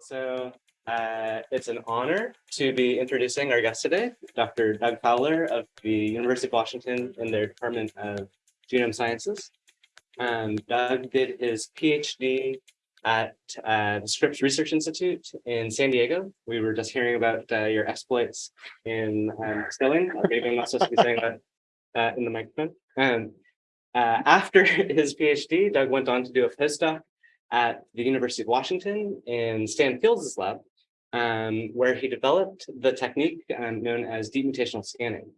So uh, it's an honor to be introducing our guest today, Dr. Doug Fowler of the University of Washington in their Department of Genome Sciences. Um, Doug did his PhD at uh, the Scripps Research Institute in San Diego. We were just hearing about uh, your exploits in um, skilling. Maybe I'm not supposed to be saying that uh, in the microphone. Um, uh, after his PhD, Doug went on to do a postdoc at the University of Washington in Stan Fields' lab, um, where he developed the technique um, known as deep mutational scanning.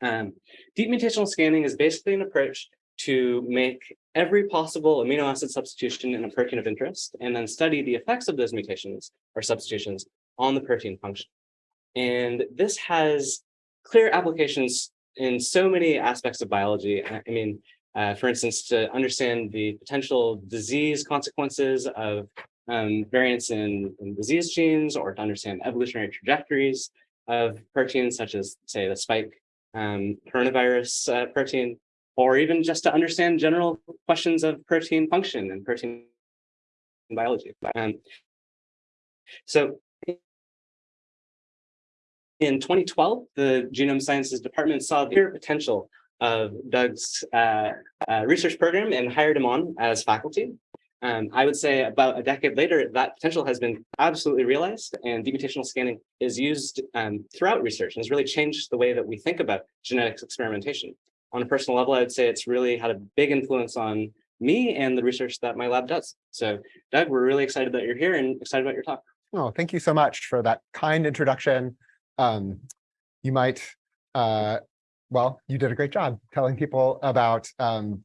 Um, deep mutational scanning is basically an approach to make every possible amino acid substitution in a protein of interest and then study the effects of those mutations or substitutions on the protein function. And this has clear applications in so many aspects of biology. I mean, uh, for instance, to understand the potential disease consequences of um, variants in, in, disease genes or to understand evolutionary trajectories of proteins such as, say, the spike um, coronavirus uh, protein, or even just to understand general questions of protein function and protein biology. Um, so in 2012, the Genome Sciences Department saw the potential of Doug's uh, uh, research program and hired him on as faculty. Um, I would say about a decade later, that potential has been absolutely realized and deep mutational scanning is used um, throughout research and has really changed the way that we think about genetics experimentation. On a personal level, I would say it's really had a big influence on me and the research that my lab does. So Doug, we're really excited that you're here and excited about your talk. Oh, thank you so much for that kind introduction. Um, you might uh, well, you did a great job telling people about um,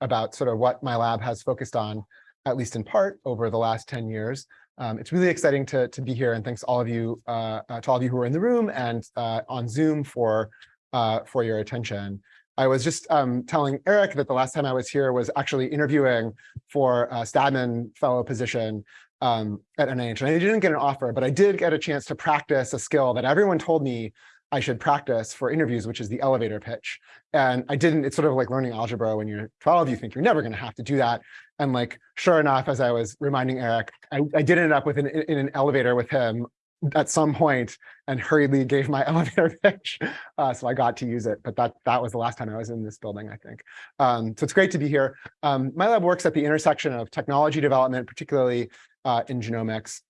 about sort of what my lab has focused on, at least in part, over the last 10 years. Um, it's really exciting to, to be here, and thanks all of you uh, uh, to all of you who are in the room and uh, on Zoom for uh, for your attention. I was just um, telling Eric that the last time I was here was actually interviewing for a Stadtman fellow position um, at NIH, and I didn't get an offer, but I did get a chance to practice a skill that everyone told me I should practice for interviews, which is the elevator pitch. And I didn't, it's sort of like learning algebra when you're 12, you think you're never gonna have to do that. And like, sure enough, as I was reminding Eric, I, I did end up with an, in an elevator with him at some point and hurriedly gave my elevator pitch. Uh, so I got to use it, but that, that was the last time I was in this building, I think. Um, so it's great to be here. Um, my lab works at the intersection of technology development, particularly uh, in genomics,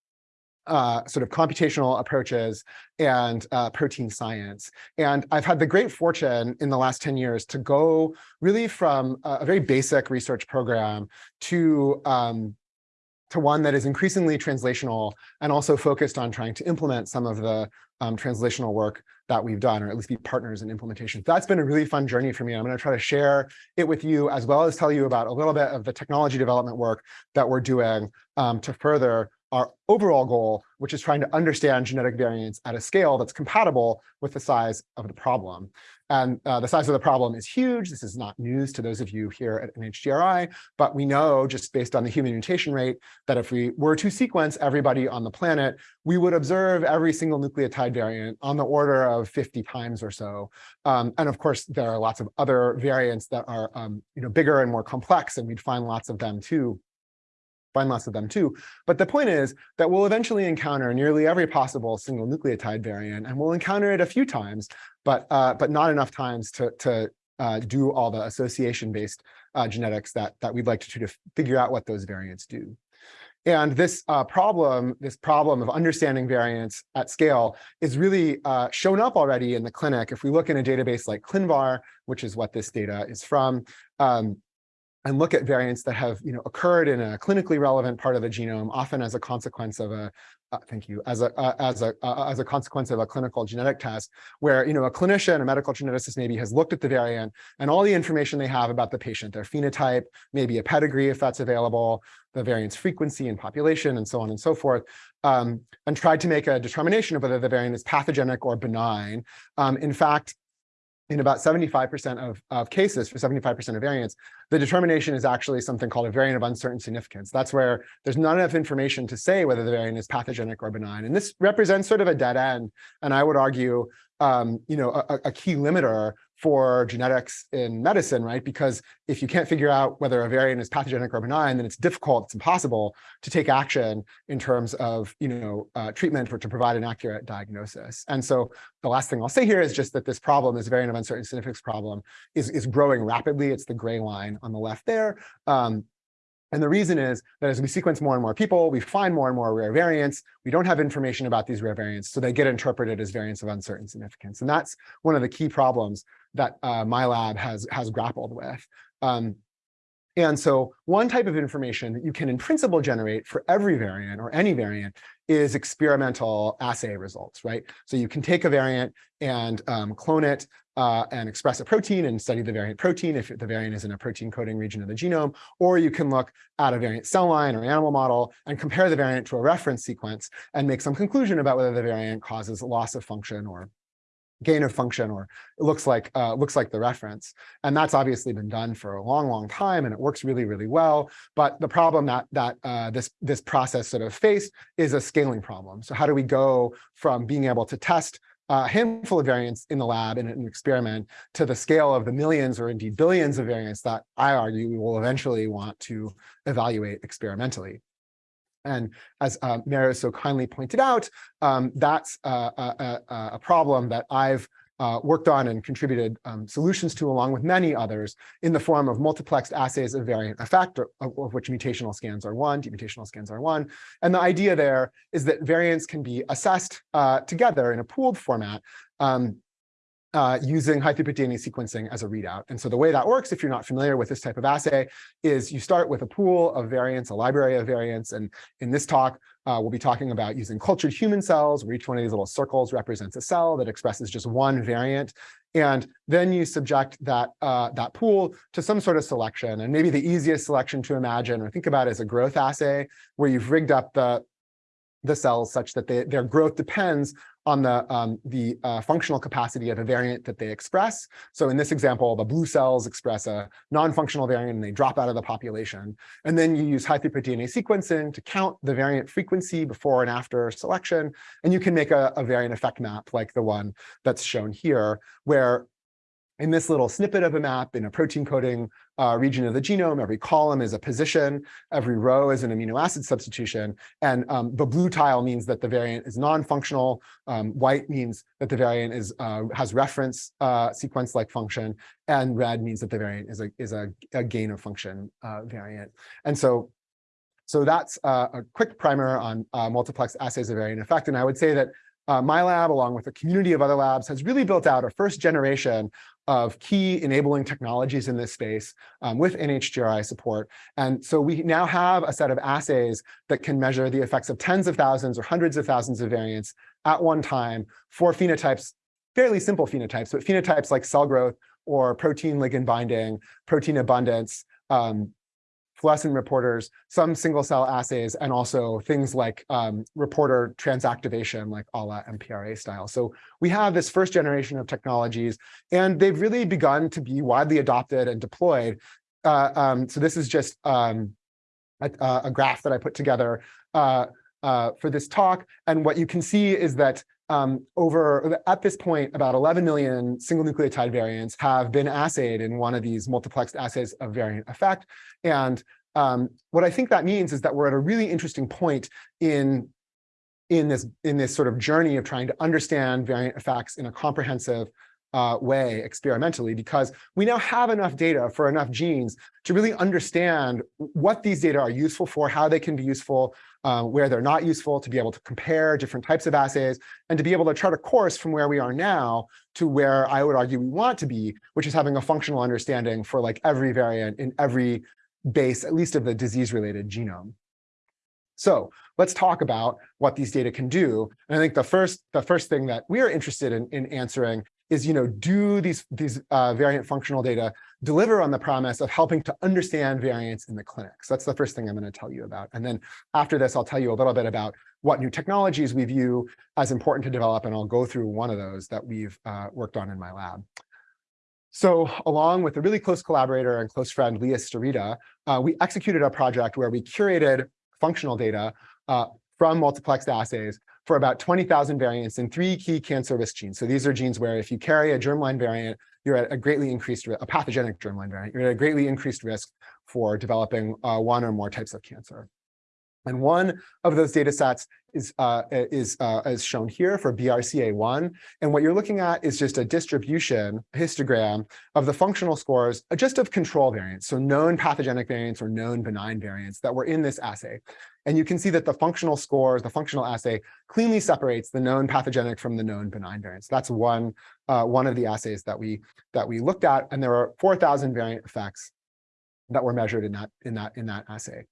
uh, sort of computational approaches and uh, protein science. And I've had the great fortune in the last 10 years to go really from a, very basic research program to um, to one that is increasingly translational and also focused on trying to implement some of the um, translational work that we've done, or at least be partners in implementation. That's been a really fun journey for me. I'm going to try to share it with you, as well as tell you about a little bit of the technology development work that we're doing um, to further our overall goal, which is trying to understand genetic variants at a scale that's compatible with the size of the problem. And uh, the size of the problem is huge. This is not news to those of you here at NHGRI, but we know just based on the human mutation rate that if we were to sequence everybody on the planet, we would observe every single nucleotide variant on the order of 50 times or so. Um, and of course, there are lots of other variants that are um, you know, bigger and more complex, and we'd find lots of them too find lots of them too. But the point is that we'll eventually encounter nearly every possible single nucleotide variant, and we'll encounter it a few times, but uh, but not enough times to to uh, do all the association-based uh, genetics that that we'd like to to figure out what those variants do. And this uh, problem, this problem of understanding variants at scale is really uh, shown up already in the clinic. If we look in a database like ClinVar, which is what this data is from, um, and look at variants that have you know, occurred in a clinically relevant part of the genome, often as a consequence of a, uh, thank you, as a, uh, as, a, uh, as a consequence of a clinical genetic test, where you know, a clinician, a medical geneticist maybe has looked at the variant and all the information they have about the patient, their phenotype, maybe a pedigree if that's available, the variant's frequency and population, and so on and so forth, um, and tried to make a determination of whether the variant is pathogenic or benign. Um, in fact, in about 75% of, of cases, for 75% of variants, the determination is actually something called a variant of uncertain significance. That's where there's not enough information to say whether the variant is pathogenic or benign. And this represents sort of a dead end. And I would argue, um, you know, a, a, key limiter for genetics in medicine, right? Because if you can't figure out whether a variant is pathogenic or benign, then it's difficult, it's impossible to take action in terms of, you know, uh, treatment or to provide an accurate diagnosis. And so the last thing I'll say here is just that this problem, this variant of uncertain significance problem, is, is growing rapidly. It's the gray line on the left there. Um, and the reason is that as we sequence more and more people, we find more and more rare variants. We don't have information about these rare variants, so they get interpreted as variants of uncertain significance. And that's one of the key problems that uh, my lab has, has grappled with. Um, and so one type of information that you can in principle generate for every variant or any variant is experimental assay results, right? So you can take a variant and um, clone it uh, and express a protein and study the variant protein if the variant is in a protein coding region of the genome, or you can look at a variant cell line or animal model and compare the variant to a reference sequence and make some conclusion about whether the variant causes loss of function or gain of function or it looks like uh, looks like the reference. And that's obviously been done for a long, long time, and it works really, really well. But the problem that that uh, this this process sort of faced is a scaling problem. So how do we go from being able to test a handful of variants in the lab in an experiment to the scale of the millions or indeed billions of variants that I argue we will eventually want to evaluate experimentally. And as uh, Mary so kindly pointed out, um, that's a, a, a, problem that I've uh, worked on and contributed um, solutions to along with many others in the form of multiplexed assays of variant effect, of, of which mutational scans are one, demutational scans are one. And the idea there is that variants can be assessed uh, together in a pooled format um, uh, using high-throughput DNA sequencing as a readout. And so the way that works, if you're not familiar with this type of assay, is you start with a pool of variants, a library of variants. And in this talk, uh, we'll be talking about using cultured human cells, where each one of these little circles represents a cell that expresses just one variant. And then you subject that, uh, that pool to some sort of selection. And maybe the easiest selection to imagine or think about is a growth assay, where you've rigged up the, the cells such that they, their growth depends on the, um, the uh, functional capacity of a variant that they express. So in this example, the blue cells express a non-functional variant and they drop out of the population. And then you use high-throughput DNA sequencing to count the variant frequency before and after selection. And you can make a, a variant effect map like the one that's shown here, where in this little snippet of a map in a protein coding uh, region of the genome, every column is a position, every row is an amino acid substitution, and um, the blue tile means that the variant is non-functional, um, white means that the variant is uh, has reference uh, sequence-like function, and red means that the variant is a, is a, a gain of function uh, variant. And so so that's uh, a quick primer on uh, multiplex assays of variant effect. And I would say that uh, my lab, along with a community of other labs, has really built out a first generation of key enabling technologies in this space um, with NHGRI support. And so we now have a set of assays that can measure the effects of tens of thousands or hundreds of thousands of variants at one time for phenotypes, fairly simple phenotypes, but phenotypes like cell growth or protein ligand binding, protein abundance, um, fluorescent reporters, some single cell assays, and also things like um, reporter transactivation, like a la MPRA style. So we have this first generation of technologies, and they've really begun to be widely adopted and deployed. Uh, um, so this is just um, a, a, graph that I put together uh, uh, for this talk. And what you can see is that um, over at this point, about 11 million single nucleotide variants have been assayed in one of these multiplexed assays of variant effect. And um, what I think that means is that we're at a really interesting point in in this in this sort of journey of trying to understand variant effects in a comprehensive uh, way experimentally because we now have enough data for enough genes to really understand what these data are useful for, how they can be useful, uh, where they're not useful, to be able to compare different types of assays, and to be able to chart a course from where we are now to where I would argue we want to be, which is having a functional understanding for like every variant in every base, at least of the disease-related genome. So let's talk about what these data can do. And I think the first, the first thing that we are interested in, in answering is, you know, do these, these uh, variant functional data deliver on the promise of helping to understand variants in the clinic? So that's the first thing I'm going to tell you about. And then after this, I'll tell you a little bit about what new technologies we view as important to develop, and I'll go through one of those that we've uh, worked on in my lab. So along with a really close collaborator and close friend, Leah Starita, uh, we executed a project where we curated functional data uh, from multiplexed assays for about 20,000 variants in three key cancer risk genes. So these are genes where if you carry a germline variant, you're at a greatly increased, a pathogenic germline variant, you're at a greatly increased risk for developing uh, one or more types of cancer. And one of those data sets is, uh, is, uh, is shown here for BRCA1. And what you're looking at is just a distribution histogram of the functional scores, uh, just of control variants, so known pathogenic variants or known benign variants that were in this assay. And you can see that the functional scores, the functional assay, cleanly separates the known pathogenic from the known benign variants. That's one, uh, one of the assays that we, that we looked at, and there are 4,000 variant effects that were measured in that, in that, in that assay.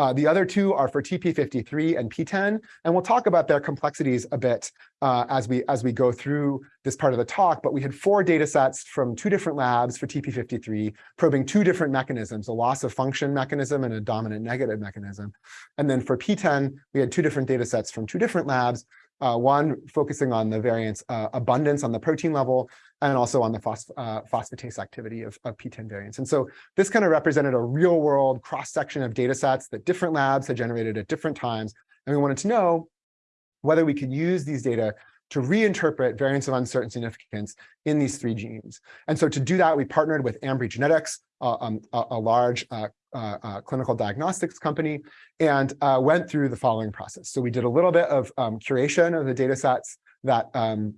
Uh, the other two are for TP53 and PTEN, and we'll talk about their complexities a bit uh, as we as we go through this part of the talk. But we had four data sets from two different labs for TP53, probing two different mechanisms, a loss of function mechanism and a dominant negative mechanism. And then for PTEN, we had two different data sets from two different labs, uh, one focusing on the variance uh, abundance on the protein level, and also on the phos uh, phosphatase activity of, of PTEN variants. And so this kind of represented a real world cross section of data sets that different labs had generated at different times. And we wanted to know whether we could use these data to reinterpret variants of uncertain significance in these three genes. And so to do that, we partnered with Ambry Genetics, uh, um, a, a, large uh, uh, uh, clinical diagnostics company, and uh, went through the following process. So we did a little bit of um, curation of the data sets that um,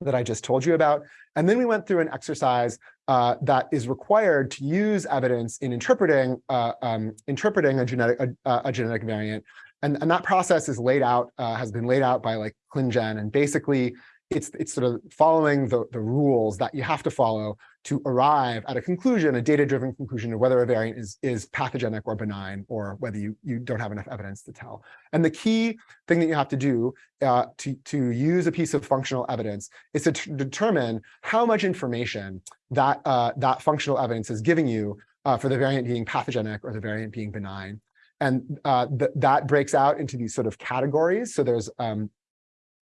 that I just told you about. And then we went through an exercise uh, that is required to use evidence in interpreting uh, um, interpreting a genetic a, a, genetic variant. And, and that process is laid out, uh, has been laid out by like ClinGen. And basically, it's it's sort of following the, the rules that you have to follow to arrive at a conclusion, a data-driven conclusion of whether a variant is, is pathogenic or benign, or whether you, you don't have enough evidence to tell. And the key thing that you have to do uh, to, to use a piece of functional evidence is to determine how much information that, uh, that functional evidence is giving you uh, for the variant being pathogenic or the variant being benign. And uh, th that breaks out into these sort of categories. So there's um,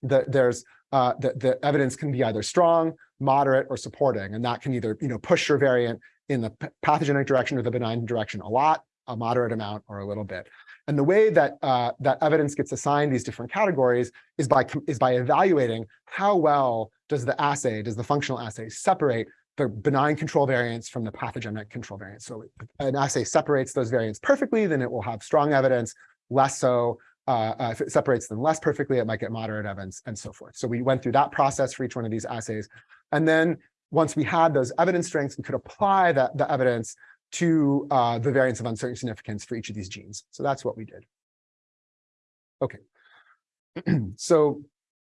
the, there's uh, the, the evidence can be either strong, moderate, or supporting. And that can either you know, push your variant in the pathogenic direction or the benign direction a lot, a moderate amount, or a little bit. And the way that uh, that evidence gets assigned these different categories is by is by evaluating how well does the assay, does the functional assay separate the benign control variants from the pathogenic control variants. So an assay separates those variants perfectly, then it will have strong evidence, less so, uh, uh, if it separates them less perfectly, it might get moderate evidence and so forth. So we went through that process for each one of these assays. And then once we had those evidence strengths, we could apply that the evidence to uh, the variants of uncertain significance for each of these genes. So that's what we did. Okay. so,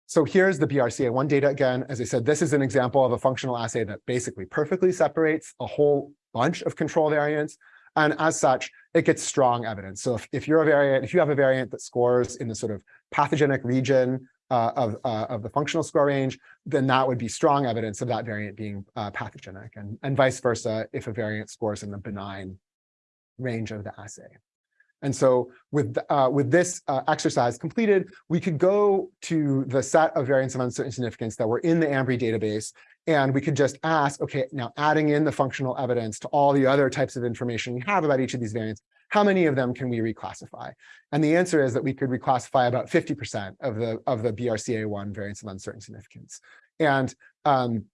so here's the BRCA1 data again. As I said, this is an example of a functional assay that basically perfectly separates a whole bunch of control variants. And as such, it gets strong evidence. So if, if you're a variant, if you have a variant that scores in the sort of pathogenic region uh, of, uh, of the functional score range, then that would be strong evidence of that variant being uh, pathogenic and, and vice versa if a variant scores in the benign range of the assay. And so with, uh, with this uh, exercise completed, we could go to the set of variants of uncertain significance that were in the Ambry database, and we could just ask, okay, now adding in the functional evidence to all the other types of information we have about each of these variants, how many of them can we reclassify? And the answer is that we could reclassify about 50% of the, of the BRCA1 variants of uncertain significance. And um,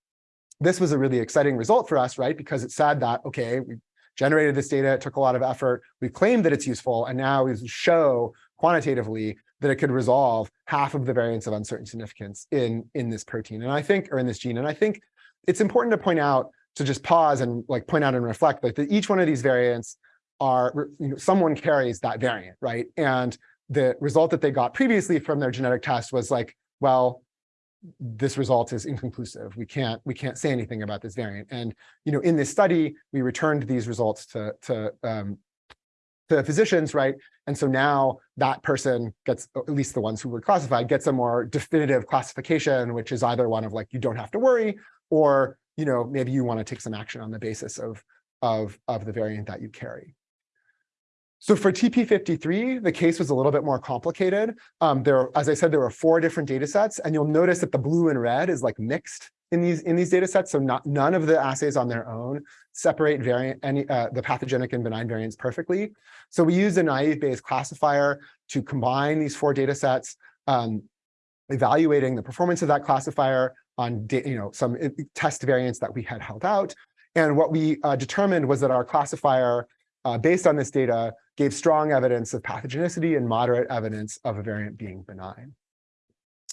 this was a really exciting result for us, right? Because it said that, okay, we generated this data, it took a lot of effort, we claimed that it's useful, and now we show quantitatively that it could resolve half of the variants of uncertain significance in, in this protein. And I think, or in this gene, and I think it's important to point out, to just pause and like point out and reflect like that each one of these variants are, you know, someone carries that variant, right? And the result that they got previously from their genetic test was like, well, this result is inconclusive. We can't we can't say anything about this variant. And you know, in this study, we returned these results to to um, to physicians, right? And so now that person gets, at least the ones who were classified, gets a more definitive classification, which is either one of like you don't have to worry, or you know maybe you want to take some action on the basis of of of the variant that you carry. So for TP53, the case was a little bit more complicated. Um, there, as I said, there were four different data sets, and you'll notice that the blue and red is like mixed in these in these data sets. So not none of the assays on their own separate variant any uh, the pathogenic and benign variants perfectly. So we used a naive Bayes classifier to combine these four data sets, um, evaluating the performance of that classifier on you know some test variants that we had held out. And what we uh, determined was that our classifier, uh, based on this data, gave strong evidence of pathogenicity and moderate evidence of a variant being benign.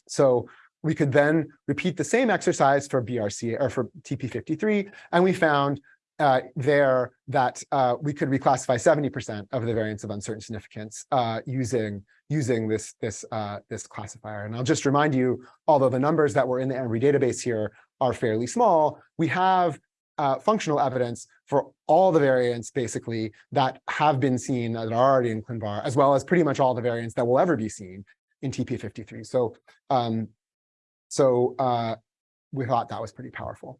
So we could then repeat the same exercise for BRCA or for TP53, and we found uh, there that uh, we could reclassify 70% of the variants of uncertain significance uh, using using this this uh, this classifier. And I'll just remind you, although the numbers that were in the Ambry database here are fairly small, we have uh, functional evidence for all the variants basically that have been seen that are already in ClinVar, as well as pretty much all the variants that will ever be seen in TP53. So um, so uh, we thought that was pretty powerful.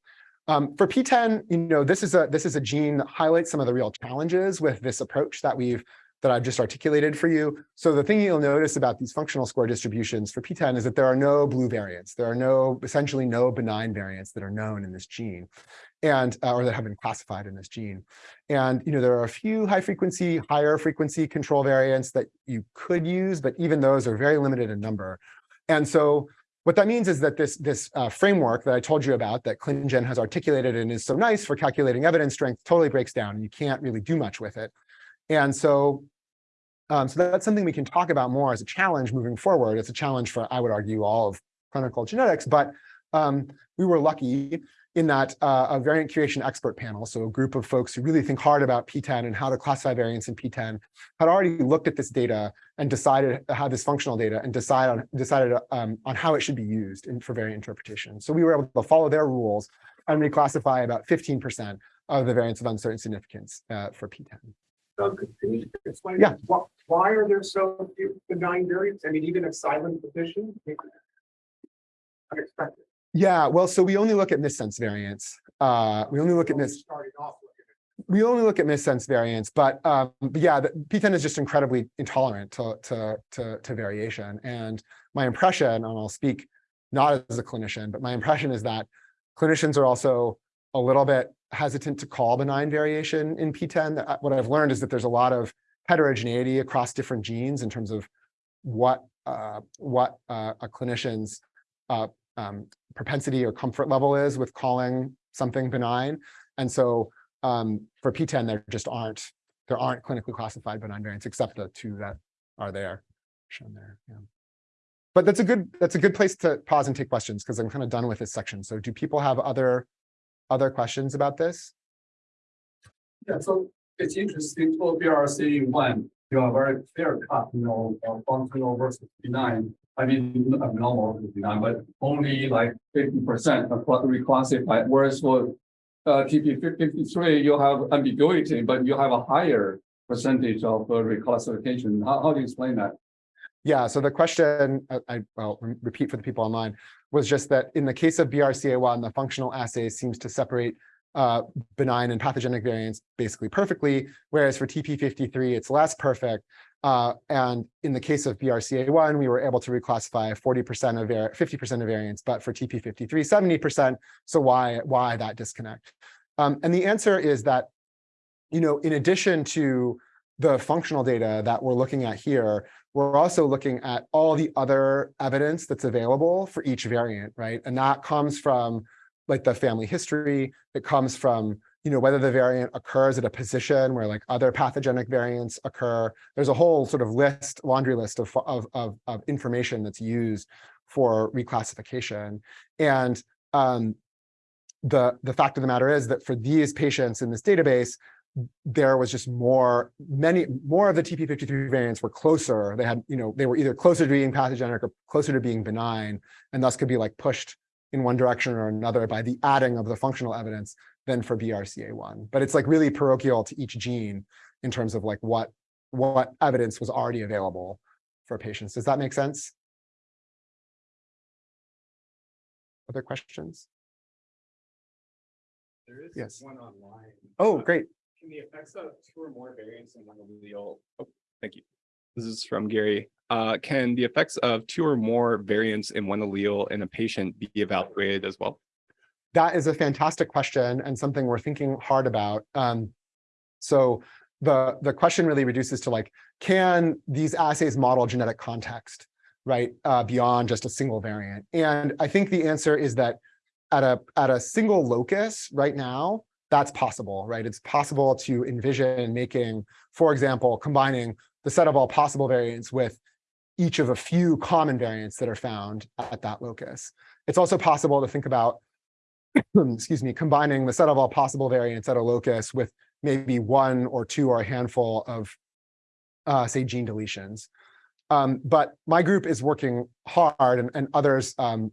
Um, for PTEN, you know, this is a this is a gene that highlights some of the real challenges with this approach that we've that I've just articulated for you. So the thing you'll notice about these functional score distributions for PTEN is that there are no blue variants. There are no essentially no benign variants that are known in this gene, and uh, or that have been classified in this gene. And you know, there are a few high frequency, higher frequency control variants that you could use, but even those are very limited in number. And so what that means is that this, this uh, framework that I told you about that ClinGen has articulated and is so nice for calculating evidence strength totally breaks down and you can't really do much with it. And so, um, so that's something we can talk about more as a challenge moving forward. It's a challenge for, I would argue, all of clinical genetics, but um, we were lucky in that uh, a variant curation expert panel, so a group of folks who really think hard about PTEN and how to classify variants in PTEN, had already looked at this data and decided how this functional data and decide on, decided um, on how it should be used in, for variant interpretation. So we were able to follow their rules and reclassify about 15% of the variants of uncertain significance uh, for PTEN. Doug, can you explain? Yeah. Why, why are there so few benign variants? I mean, even if silent position? Unexpected. Yeah, well, so we only look at missense variants. Uh, we only look at mis Starting off with we only look at missense variants, but, um, but yeah, the, PTEN is just incredibly intolerant to, to, to, to variation. And my impression, and I'll speak not as a clinician, but my impression is that clinicians are also a little bit hesitant to call benign variation in PTEN. What I've learned is that there's a lot of heterogeneity across different genes in terms of what uh, what uh, a clinician's uh, um, propensity or comfort level is with calling something benign. And so um, for PTEN, there just aren't there aren't clinically classified benign variants except the two that are there shown there. Yeah. But that's a good that's a good place to pause and take questions because I'm kind of done with this section. So do people have other other questions about this? Yeah, so it's interesting for BRCA1 you know, a very fair cut, you know, of functional versus benign. I mean, abnormal is benign, but only like 50% of what we classify. Whereas for uh, TP53, you have ambiguity, but you have a higher percentage of uh, reclassification. How, how do you explain that? Yeah, so the question, uh, I, will repeat for the people online, was just that in the case of BRCA1, the functional assay seems to separate uh, benign and pathogenic variants basically perfectly, whereas for TP53, it's less perfect. Uh, and in the case of BRCA1, we were able to reclassify 40% of 50% of variants, but for TP53, 70%. So why, why that disconnect? Um, and the answer is that, you know, in addition to the functional data that we're looking at here, we're also looking at all the other evidence that's available for each variant, right? And that comes from like the family history. that comes from, you know, whether the variant occurs at a position where like other pathogenic variants occur. There's a whole sort of list, laundry list of, of, of, of information that's used for reclassification. And um, the, the fact of the matter is that for these patients in this database, there was just more, many, more of the TP53 variants were closer. They had, you know, they were either closer to being pathogenic or closer to being benign, and thus could be like pushed in one direction or another by the adding of the functional evidence than for BRCA1. But it's like really parochial to each gene in terms of like what, what evidence was already available for patients. Does that make sense? Other questions? There is Yes. one online. Oh, Uh, great. Can the effects of two or more variants in one allele, oh, thank you. This is from Gary. Uh, can the effects of two or more variants in one allele in a patient be evaluated as well? That is a fantastic question and something we're thinking hard about. Um, so the, the question really reduces to like, can these assays model genetic context, right, uh, beyond just a single variant? And I think the answer is that at a at a single locus right now, that's possible, right? It's possible to envision making, for example, combining the set of all possible variants with each of a few common variants that are found at that locus. It's also possible to think about, excuse me, combining the set of all possible variants at a locus with maybe one or two or a handful of, uh, say, gene deletions. Um, but my group is working hard, and, and others um,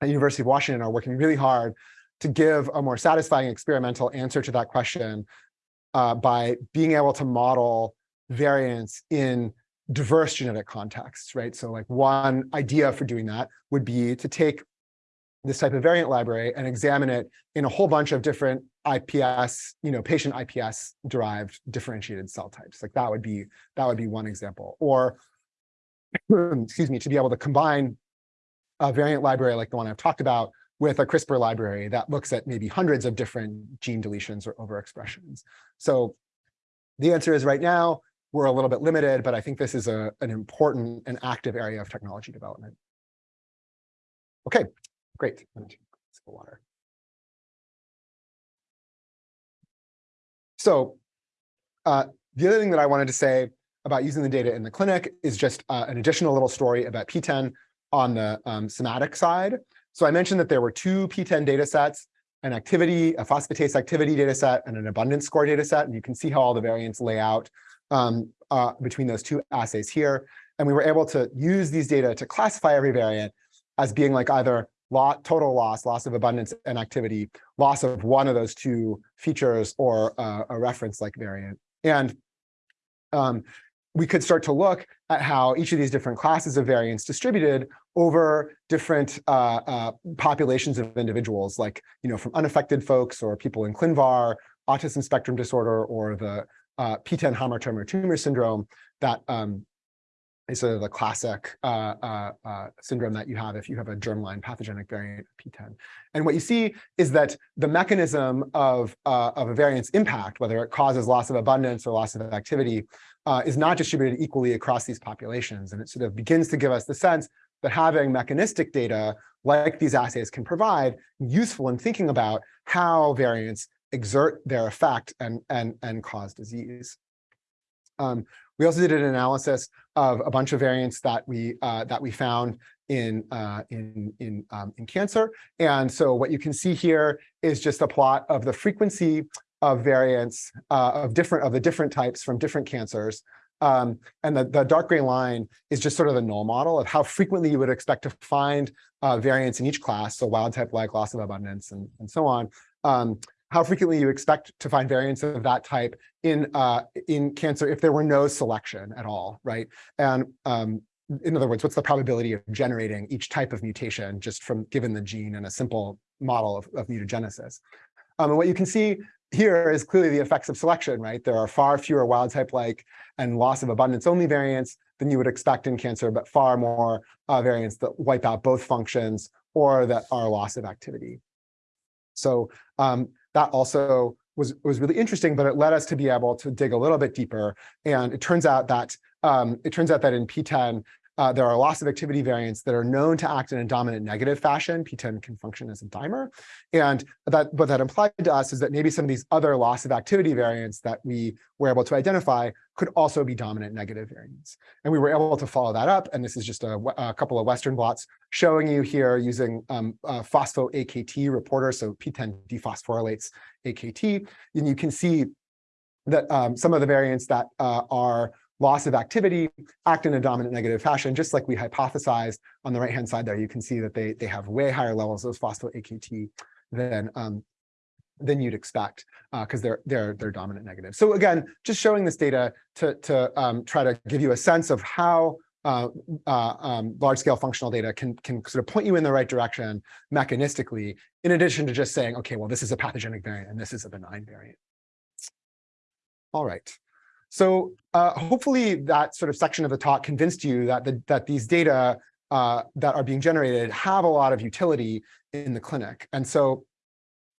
at University of Washington are working really hard to give a more satisfying experimental answer to that question uh, by being able to model variants in diverse genetic contexts, right? So like one idea for doing that would be to take this type of variant library and examine it in a whole bunch of different IPS, you know, patient IPS derived differentiated cell types. Like that would be that would be one example. Or excuse me, to be able to combine a variant library like the one I've talked about with a CRISPR library that looks at maybe hundreds of different gene deletions or overexpressions. So the answer is right now, we're a little bit limited, but I think this is a, an important and active area of technology development. Okay, great. Water. So uh, the other thing that I wanted to say about using the data in the clinic is just uh, an additional little story about PTEN on the um, somatic side. So I mentioned that there were two PTEN data sets, an activity, a phosphatase activity data set, and an abundance score data set. And you can see how all the variants lay out um, uh, between those two assays here. And we were able to use these data to classify every variant as being like either lot, total loss, loss of abundance and activity, loss of one of those two features, or uh, a reference like variant. And um, we could start to look at how each of these different classes of variants distributed over different uh, uh, populations of individuals, like you know, from unaffected folks or people in ClinVar, autism spectrum disorder, or the uh, PTEN hamartoma tumor syndrome that um, is sort of the classic uh, uh, uh, syndrome that you have if you have a germline pathogenic variant of PTEN, And what you see is that the mechanism of, uh, of a variant's impact, whether it causes loss of abundance or loss of activity, is not distributed equally across these populations. And it sort of begins to give us the sense that having mechanistic data like these assays can provide useful in thinking about how variants exert their effect and, and, and cause disease. Um, we also did an analysis of a bunch of variants that we uh, that we found in uh, in in um, in cancer. And so what you can see here is just a plot of the frequency of variants uh, of different of the different types from different cancers. Um, and the, the dark gray line is just sort of the null model of how frequently you would expect to find uh, variants in each class, so wild type like loss of abundance and, and so on. Um, how frequently you expect to find variants of that type in uh, in cancer if there were no selection at all, right? And um, in other words, what's the probability of generating each type of mutation just from given the gene and a simple model of, of mutagenesis? Um, and what you can see here is clearly the effects of selection, right? There are far fewer wild type like and loss of abundance only variants than you would expect in cancer, but far more uh, variants that wipe out both functions or that are loss of activity. So um, that also was, was really interesting, but it led us to be able to dig a little bit deeper. And it turns out that um, it turns out that in PTEN, uh, there are loss of activity variants that are known to act in a dominant negative fashion. PTEN can function as a dimer. And that what that implied to us is that maybe some of these other loss of activity variants that we were able to identify could also be dominant negative variants. And we were able to follow that up. And this is just a, a couple of Western blots showing you here using um, phospho-AKT reporter. So PTEN dephosphorylates AKT. And you can see that um, some of the variants that uh, are loss of activity, act in a dominant negative fashion, just like we hypothesized on the right-hand side there. You can see that they, they have way higher levels of phospho-AKT than, um, than you'd expect because uh, they're, they're, they're dominant negative. So again, just showing this data to, to um, try to give you a sense of how uh, uh, um, large-scale functional data can, can sort of point you in the right direction mechanistically, in addition to just saying, okay, well, this is a pathogenic variant and this is a benign variant. All right. So uh, hopefully that sort of section of the talk convinced you that, the, that these data uh, that are being generated have a lot of utility in the clinic. And so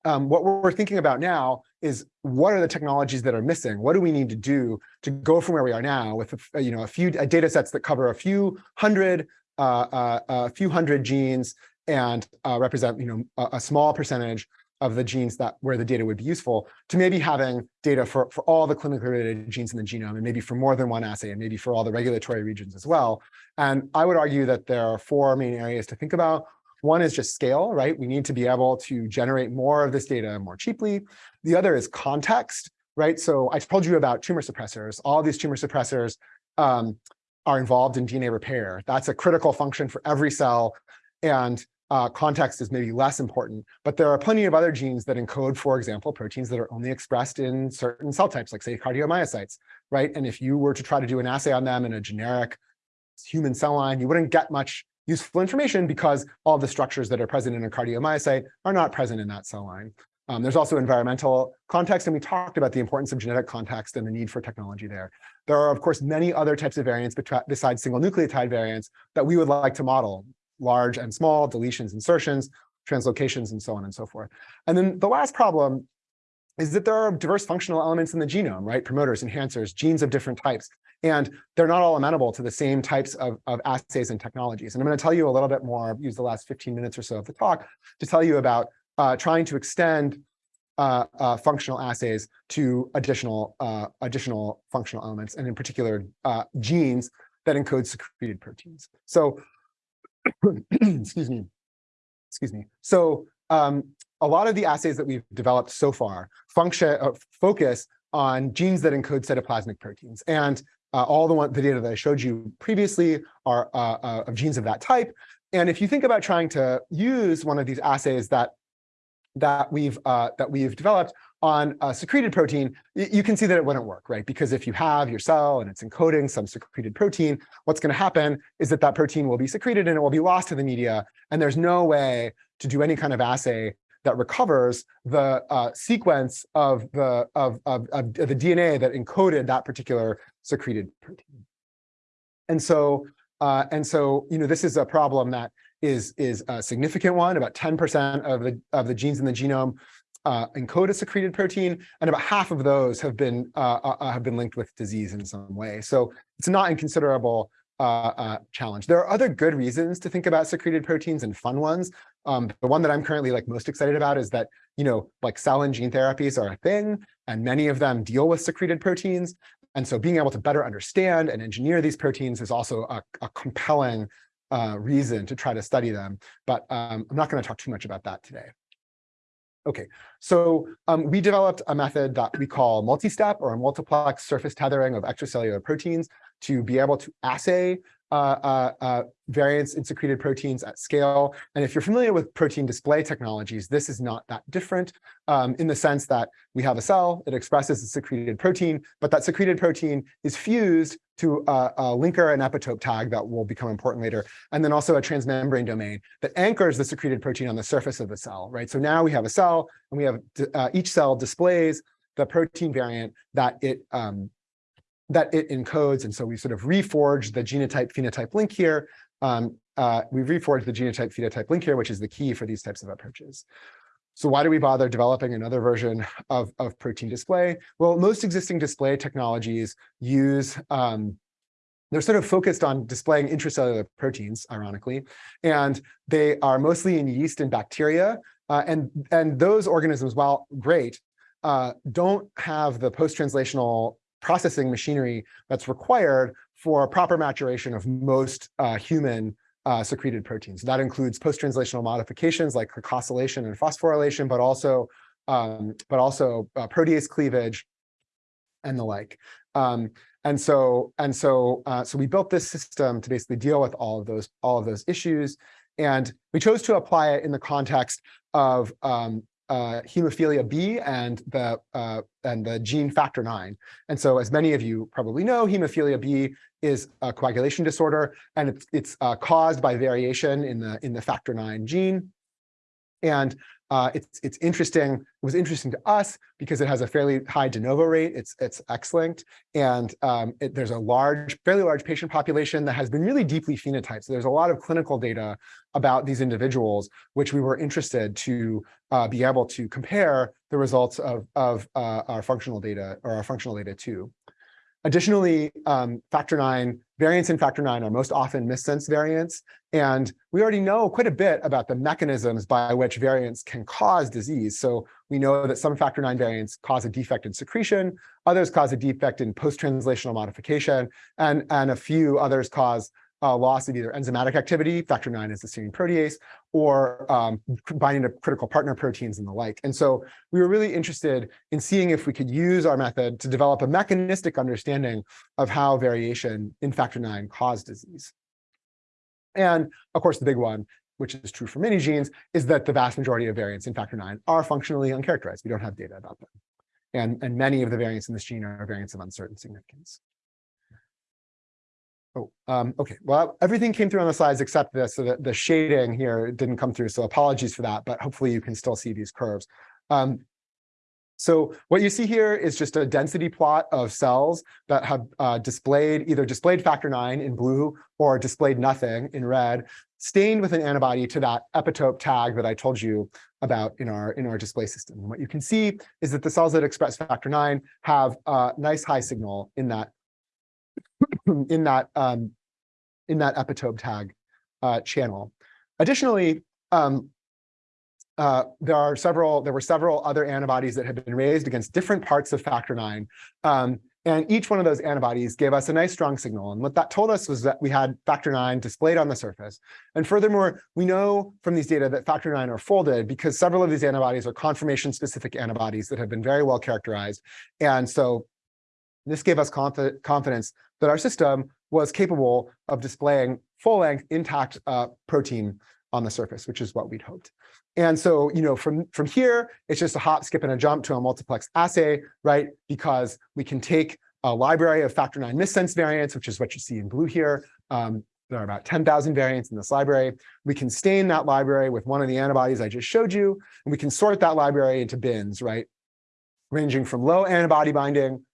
um, what we're thinking about now is what are the technologies that are missing? What do we need to do to go from where we are now with a, you know a few data sets that cover a few hundred uh, uh, a few hundred genes and uh, represent, you know, a, a small percentage of the genes that where the data would be useful to maybe having data for, for all the clinically related genes in the genome and maybe for more than one assay and maybe for all the regulatory regions as well. And I would argue that there are four main areas to think about. One is just scale, right? We need to be able to generate more of this data more cheaply. The other is context, right? So I told you about tumor suppressors. All these tumor suppressors um, are involved in DNA repair. That's a critical function for every cell. And uh, context is maybe less important, but there are plenty of other genes that encode, for example, proteins that are only expressed in certain cell types, like say cardiomyocytes, right? And if you were to try to do an assay on them in a generic human cell line, you wouldn't get much useful information because all the structures that are present in a cardiomyocyte are not present in that cell line. Um, there's also environmental context, and we talked about the importance of genetic context and the need for technology there. There are, of course, many other types of variants besides single nucleotide variants that we would like to model, large and small, deletions, insertions, translocations, and so on and so forth. And then the last problem is that there are diverse functional elements in the genome, right? Promoters, enhancers, genes of different types. And they're not all amenable to the same types of, of assays and technologies. And I'm going to tell you a little bit more, use the last 15 minutes or so of the talk to tell you about uh, trying to extend uh, uh, functional assays to additional uh, additional functional elements, and in particular, uh, genes that encode secreted proteins. So excuse me, excuse me. So um, a lot of the assays that we've developed so far function uh, focus on genes that encode cytoplasmic proteins. And uh, all the, one, the data that I showed you previously are uh, uh, of genes of that type. And if you think about trying to use one of these assays that that we've uh, that we've developed on a secreted protein, you can see that it wouldn't work, right? Because if you have your cell and it's encoding some secreted protein, what's going to happen is that that protein will be secreted and it will be lost to the media. And there's no way to do any kind of assay that recovers the uh, sequence of the of, of, of the DNA that encoded that particular secreted protein. And so uh, and so you know this is a problem that is is a significant one. About 10% of the of the genes in the genome uh, encode a secreted protein, and about half of those have been uh, uh, uh have been linked with disease in some way. So it's not inconsiderable uh, challenge. There are other good reasons to think about secreted proteins and fun ones. Um, the one that I'm currently like most excited about is that, you know, like cell and gene therapies are a thing, and many of them deal with secreted proteins. And so being able to better understand and engineer these proteins is also a, a compelling uh, reason to try to study them. But um, I'm not going to talk too much about that today. Okay, so um, we developed a method that we call multi-step or multiplex surface tethering of extracellular proteins to be able to assay uh, uh, uh, variants in secreted proteins at scale. And if you're familiar with protein display technologies, this is not that different um, in the sense that we have a cell, it expresses a secreted protein, but that secreted protein is fused to a, a linker and epitope tag that will become important later, and then also a transmembrane domain that anchors the secreted protein on the surface of the cell, right? So now we have a cell, and we have uh, each cell displays the protein variant that it um, that it encodes. And so we sort of reforged the genotype phenotype link here. Um, uh, we've reforged the genotype phenotype link here, which is the key for these types of approaches. So why do we bother developing another version of, of protein display? Well, most existing display technologies use, um, they're sort of focused on displaying intracellular proteins, ironically, and they are mostly in yeast and bacteria. Uh, and, and those organisms, while great, uh, don't have the post-translational processing machinery that's required for proper maturation of most uh, human uh, secreted proteins. That includes post-translational modifications like glycosylation and phosphorylation, but also um, but also uh, protease cleavage and the like. Um, and so and so uh, so we built this system to basically deal with all of those all of those issues, and we chose to apply it in the context of um, uh, hemophilia B and the uh, and the gene factor nine. And so, as many of you probably know, hemophilia B is a coagulation disorder, and it's it's uh, caused by variation in the in the factor nine gene. And uh, it's it's interesting. It was interesting to us because it has a fairly high de novo rate. It's it's X-linked, and um, it, there's a large, fairly large patient population that has been really deeply phenotyped. So there's a lot of clinical data about these individuals, which we were interested to uh, be able to compare the results of of uh, our functional data or our functional data to. Additionally, um, factor nine variants in factor nine are most often missense variants. And we already know quite a bit about the mechanisms by which variants can cause disease. So we know that some factor nine variants cause a defect in secretion, others cause a defect in post-translational modification, and, and a few others cause uh, loss of either enzymatic activity, factor nine is the serine protease, or um, binding to critical partner proteins and the like. And so we were really interested in seeing if we could use our method to develop a mechanistic understanding of how variation in factor nine caused disease. And of course, the big one, which is true for many genes, is that the vast majority of variants in factor nine are functionally uncharacterized. We don't have data about them. And, and many of the variants in this gene are variants of uncertain significance. Oh, um, okay. Well, everything came through on the slides except this. So the, the shading here didn't come through. So apologies for that, but hopefully you can still see these curves. Um, so what you see here is just a density plot of cells that have uh, displayed either displayed factor nine in blue or displayed nothing in red, stained with an antibody to that epitope tag that I told you about in our in our display system. And what you can see is that the cells that express factor nine have a nice high signal in that in that um, in that epitope tag uh, channel. Additionally, um, uh, there are several, there were several other antibodies that had been raised against different parts of factor nine. Um, and each one of those antibodies gave us a nice strong signal. And what that told us was that we had factor nine displayed on the surface. And furthermore, we know from these data that factor nine are folded because several of these antibodies are conformation specific antibodies that have been very well characterized. And so this gave us conf confidence that our system was capable of displaying full length intact uh, protein on the surface, which is what we'd hoped. And so, you know, from, from here, it's just a hop, skip, and a jump to a multiplex assay, right? Because we can take a library of factor nine missense variants, which is what you see in blue here. Um, there are about 10,000 variants in this library. We can stain that library with one of the antibodies I just showed you, and we can sort that library into bins, right? Ranging from low antibody binding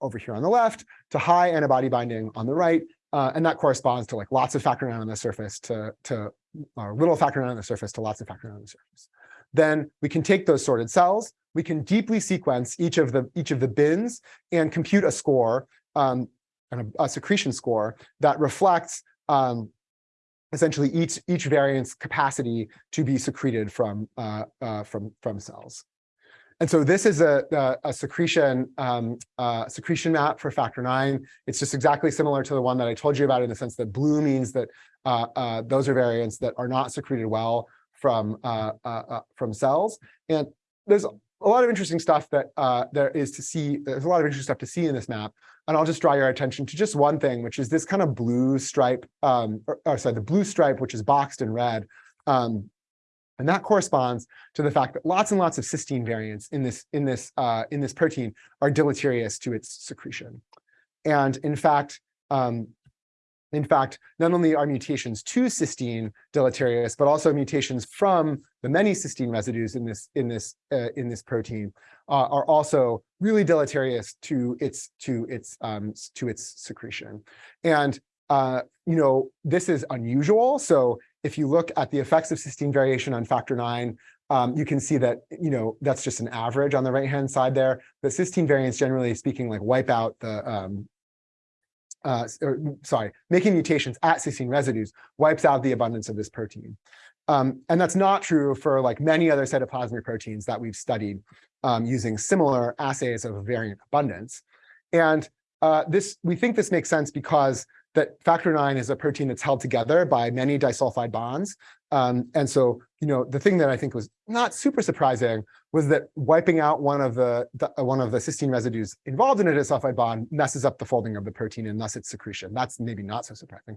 over here on the left to high antibody binding on the right. Uh, and that corresponds to like lots of factor nine on the surface to, to or little factor nine on the surface to lots of factor nine on the surface. Then we can take those sorted cells, we can deeply sequence each of the each of the bins and compute a score, um, a, a secretion score that reflects um, essentially each each variant's capacity to be secreted from uh, uh, from from cells. And so this is a, a, a secretion um, uh, secretion map for factor nine. It's just exactly similar to the one that I told you about in the sense that blue means that uh, uh, those are variants that are not secreted well from uh, uh, uh, from cells. And there's a lot of interesting stuff that there is to see. There's a lot of interesting stuff to see in this map. And I'll just draw your attention to just one thing, which is this kind of blue stripe, um, or, or, sorry, the blue stripe, which is boxed in red. Um, and that corresponds to the fact that lots and lots of cysteine variants in this, in this, uh, in this protein are deleterious to its secretion. And in fact, um, in fact, not only are mutations to cysteine deleterious, but also mutations from the many cysteine residues in this in this uh, in this protein uh, are also really deleterious to its to its um, to its secretion. And uh, you know this is unusual. So if you look at the effects of cysteine variation on factor nine, um, you can see that, you know, that's just an average on the right-hand side there. The cysteine variants, generally speaking, like wipe out the, um, uh, or, sorry, making mutations at cysteine residues wipes out the abundance of this protein. Um, and that's not true for like many other cytoplasmic proteins that we've studied um, using similar assays of variant abundance. And uh, this, we think this makes sense because that factor nine is a protein that's held together by many disulfide bonds. Um, and so, you know, the thing that I think was not super surprising was that wiping out one of the, the uh, one of the cysteine residues involved in a disulfide bond messes up the folding of the protein and thus its secretion. That's maybe not so surprising.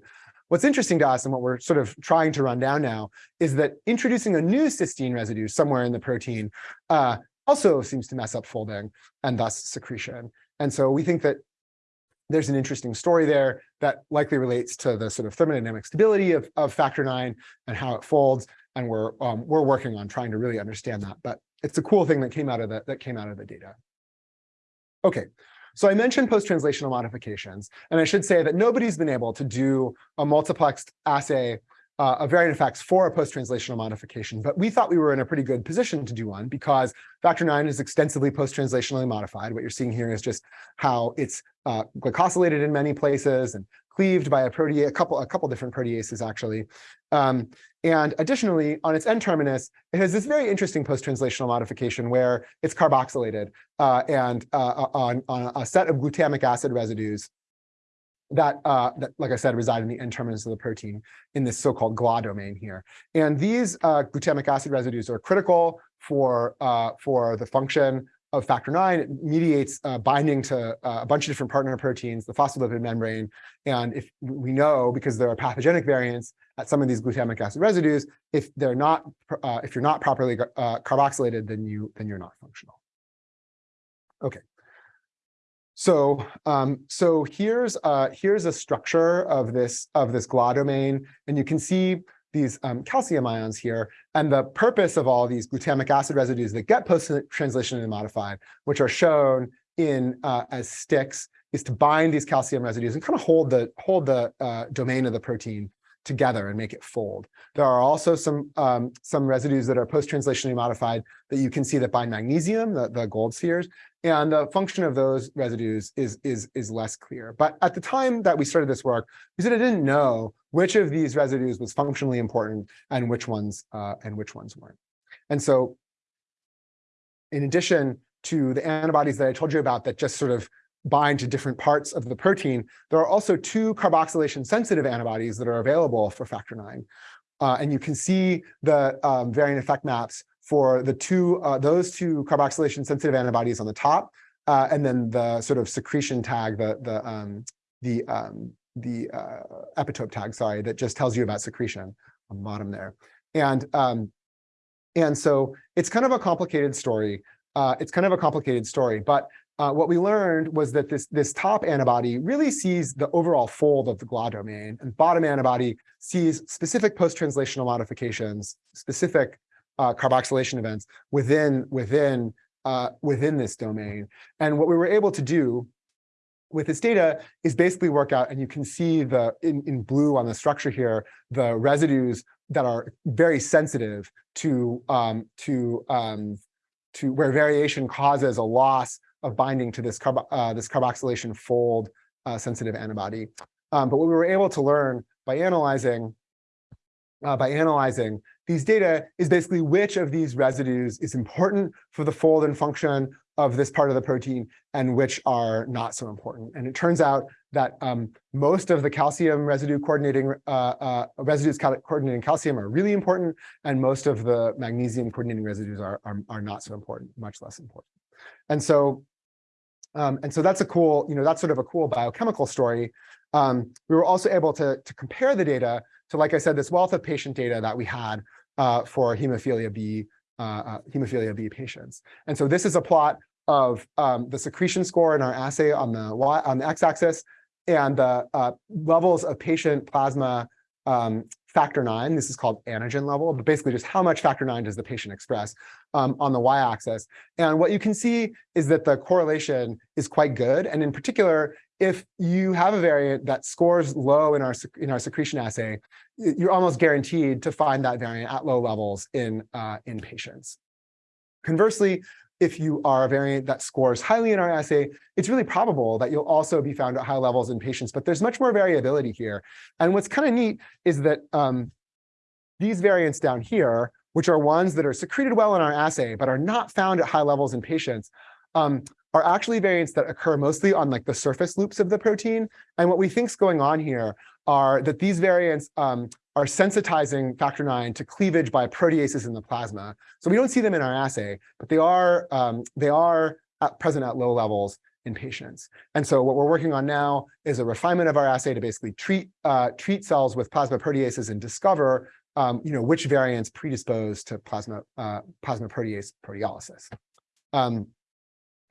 What's interesting to us and what we're sort of trying to run down now is that introducing a new cysteine residue somewhere in the protein uh, also seems to mess up folding and thus secretion. And so we think that there's an interesting story there that likely relates to the sort of thermodynamic stability of, of factor nine and how it folds. And we're um, we're working on trying to really understand that. But it's a cool thing that came out of the that came out of the data. Okay, so I mentioned post-translational modifications, and I should say that nobody's been able to do a multiplexed assay uh, of variant effects for a post-translational modification, but we thought we were in a pretty good position to do one because factor nine is extensively post-translationally modified. What you're seeing here is just how it's uh, glycosylated in many places and cleaved by a protease, a couple, a couple different proteases actually. Um, and additionally, on its N-terminus, it has this very interesting post-translational modification where it's carboxylated uh, and uh, on, on a set of glutamic acid residues that, uh, that, like I said, reside in the N-terminus of the protein in this so-called GLA domain here. And these uh, glutamic acid residues are critical for, uh, for the function of factor nine. It mediates uh, binding to uh, a bunch of different partner proteins, the phospholipid membrane. And if we know, because there are pathogenic variants at some of these glutamic acid residues, if they're not, uh, if you're not properly carboxylated, then you then you're not functional. Okay. So, um, so here's uh, here's a structure of this of this GLA domain, and you can see these um, calcium ions here. And the purpose of all these glutamic acid residues that get post-translationally modified, which are shown in uh, as sticks, is to bind these calcium residues and kind of hold the hold the uh, domain of the protein together and make it fold. There are also some um, some residues that are post-translationally modified that you can see that bind magnesium, the, the gold spheres, and the function of those residues is, is, is less clear. But at the time that we started this work, we said I didn't know which of these residues was functionally important and which ones uh, and which ones weren't. And so in addition to the antibodies that I told you about that just sort of bind to different parts of the protein, there are also two carboxylation sensitive antibodies that are available for factor nine. Uh, and you can see the um, variant effect maps for the two, uh, those two carboxylation sensitive antibodies on the top, uh, and then the sort of secretion tag, the, the, um, the, um, the uh, epitope tag, sorry, that just tells you about secretion on the bottom there. And, um, and so it's kind of a complicated story. Uh, it's kind of a complicated story, but uh, what we learned was that this, this top antibody really sees the overall fold of the GLA domain, and bottom antibody sees specific post-translational modifications, specific uh, carboxylation events within, within, uh, within this domain. And what we were able to do with this data is basically work out, and you can see the in, in blue on the structure here, the residues that are very sensitive to, um, to, um, to where variation causes a loss of binding to this, carb uh, this carboxylation fold uh, sensitive antibody. Um, but what we were able to learn by analyzing uh, by analyzing these data is basically which of these residues is important for the fold and function of this part of the protein and which are not so important. And it turns out that um, most of the calcium residue coordinating uh, uh, residues coordinating calcium are really important, and most of the magnesium coordinating residues are, are, are not so important, much less important. And so um, and so that's a cool, you know, that's sort of a cool biochemical story. Um, we were also able to, to compare the data to, like I said, this wealth of patient data that we had uh, for hemophilia B, uh, uh, hemophilia B patients. And so this is a plot of um, the secretion score in our assay on the y on the x-axis and the uh, levels of patient plasma um, factor nine. This is called antigen level, but basically just how much factor nine does the patient express um, on the y-axis. And what you can see is that the correlation is quite good. And in particular, if you have a variant that scores low in our, in our secretion assay, you're almost guaranteed to find that variant at low levels in, uh, in patients. Conversely, if you are a variant that scores highly in our assay, it's really probable that you'll also be found at high levels in patients, but there's much more variability here. And what's kind of neat is that um, these variants down here, which are ones that are secreted well in our assay, but are not found at high levels in patients, um, are actually variants that occur mostly on like the surface loops of the protein. And what we think is going on here are that these variants um, are sensitizing factor nine to cleavage by proteases in the plasma. So we don't see them in our assay, but they are um, they are at present at low levels in patients. And so what we're working on now is a refinement of our assay to basically treat uh, treat cells with plasma proteases and discover um, you know which variants predispose to plasma uh, plasma protease proteolysis. Um,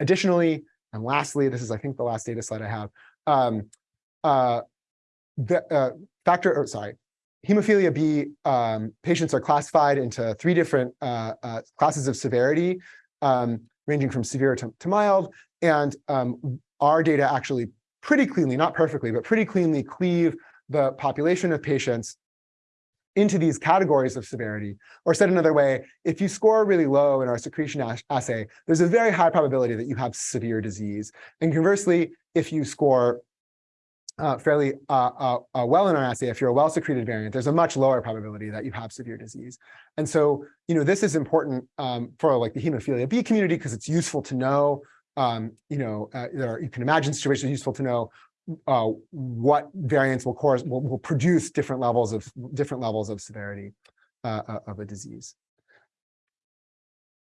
additionally, and lastly, this is I think the last data slide I have. Um, uh, the uh, factor, or sorry, hemophilia B um, patients are classified into three different uh, uh, classes of severity, um, ranging from severe to, to mild. And um, our data actually pretty cleanly, not perfectly, but pretty cleanly cleave the population of patients into these categories of severity. Or said another way, if you score really low in our secretion assay, there's a very high probability that you have severe disease. And conversely, if you score uh, fairly uh, uh, uh, well in our assay, if you're a well-secreted variant, there's a much lower probability that you have severe disease. And so, you know, this is important um, for like the hemophilia B community because it's useful to know, um, you know, uh, there are, you can imagine situations useful to know uh, what variants will, cause, will, will produce different levels of different levels of severity uh, uh, of a disease.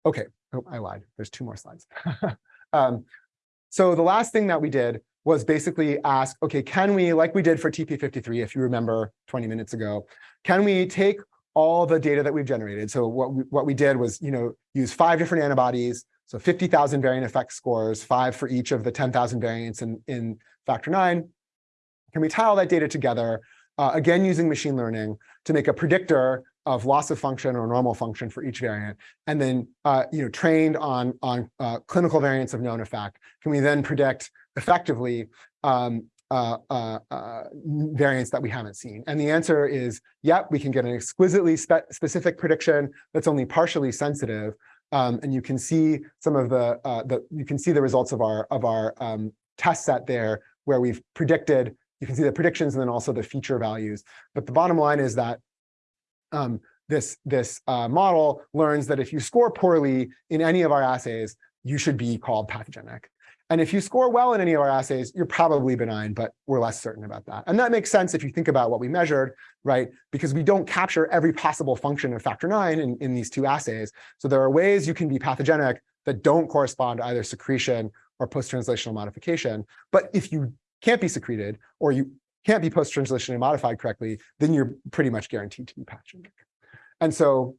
Okay, oh, I lied. There's two more slides. um, so the last thing that we did was basically ask, okay, can we, like we did for TP53, if you remember 20 minutes ago, can we take all the data that we've generated? So what we, what we did was, you know, use five different antibodies, so 50,000 variant effect scores, five for each of the 10,000 variants in, in factor nine. Can we tie all that data together, uh, again, using machine learning to make a predictor of loss of function or normal function for each variant, and then uh, you know trained on on uh, clinical variants of known effect, can we then predict effectively um, uh, uh, uh, variants that we haven't seen? And the answer is, yep, we can get an exquisitely spe specific prediction that's only partially sensitive. Um, and you can see some of the, uh, the you can see the results of our of our um, test set there, where we've predicted. You can see the predictions and then also the feature values. But the bottom line is that um, this, this uh, model learns that if you score poorly in any of our assays, you should be called pathogenic. And if you score well in any of our assays, you're probably benign, but we're less certain about that. And that makes sense if you think about what we measured, right? Because we don't capture every possible function of factor nine in, in these two assays. So there are ways you can be pathogenic that don't correspond to either secretion or post-translational modification. But if you can't be secreted or you can't be post-translationally modified correctly, then you're pretty much guaranteed to be pathogenic. And so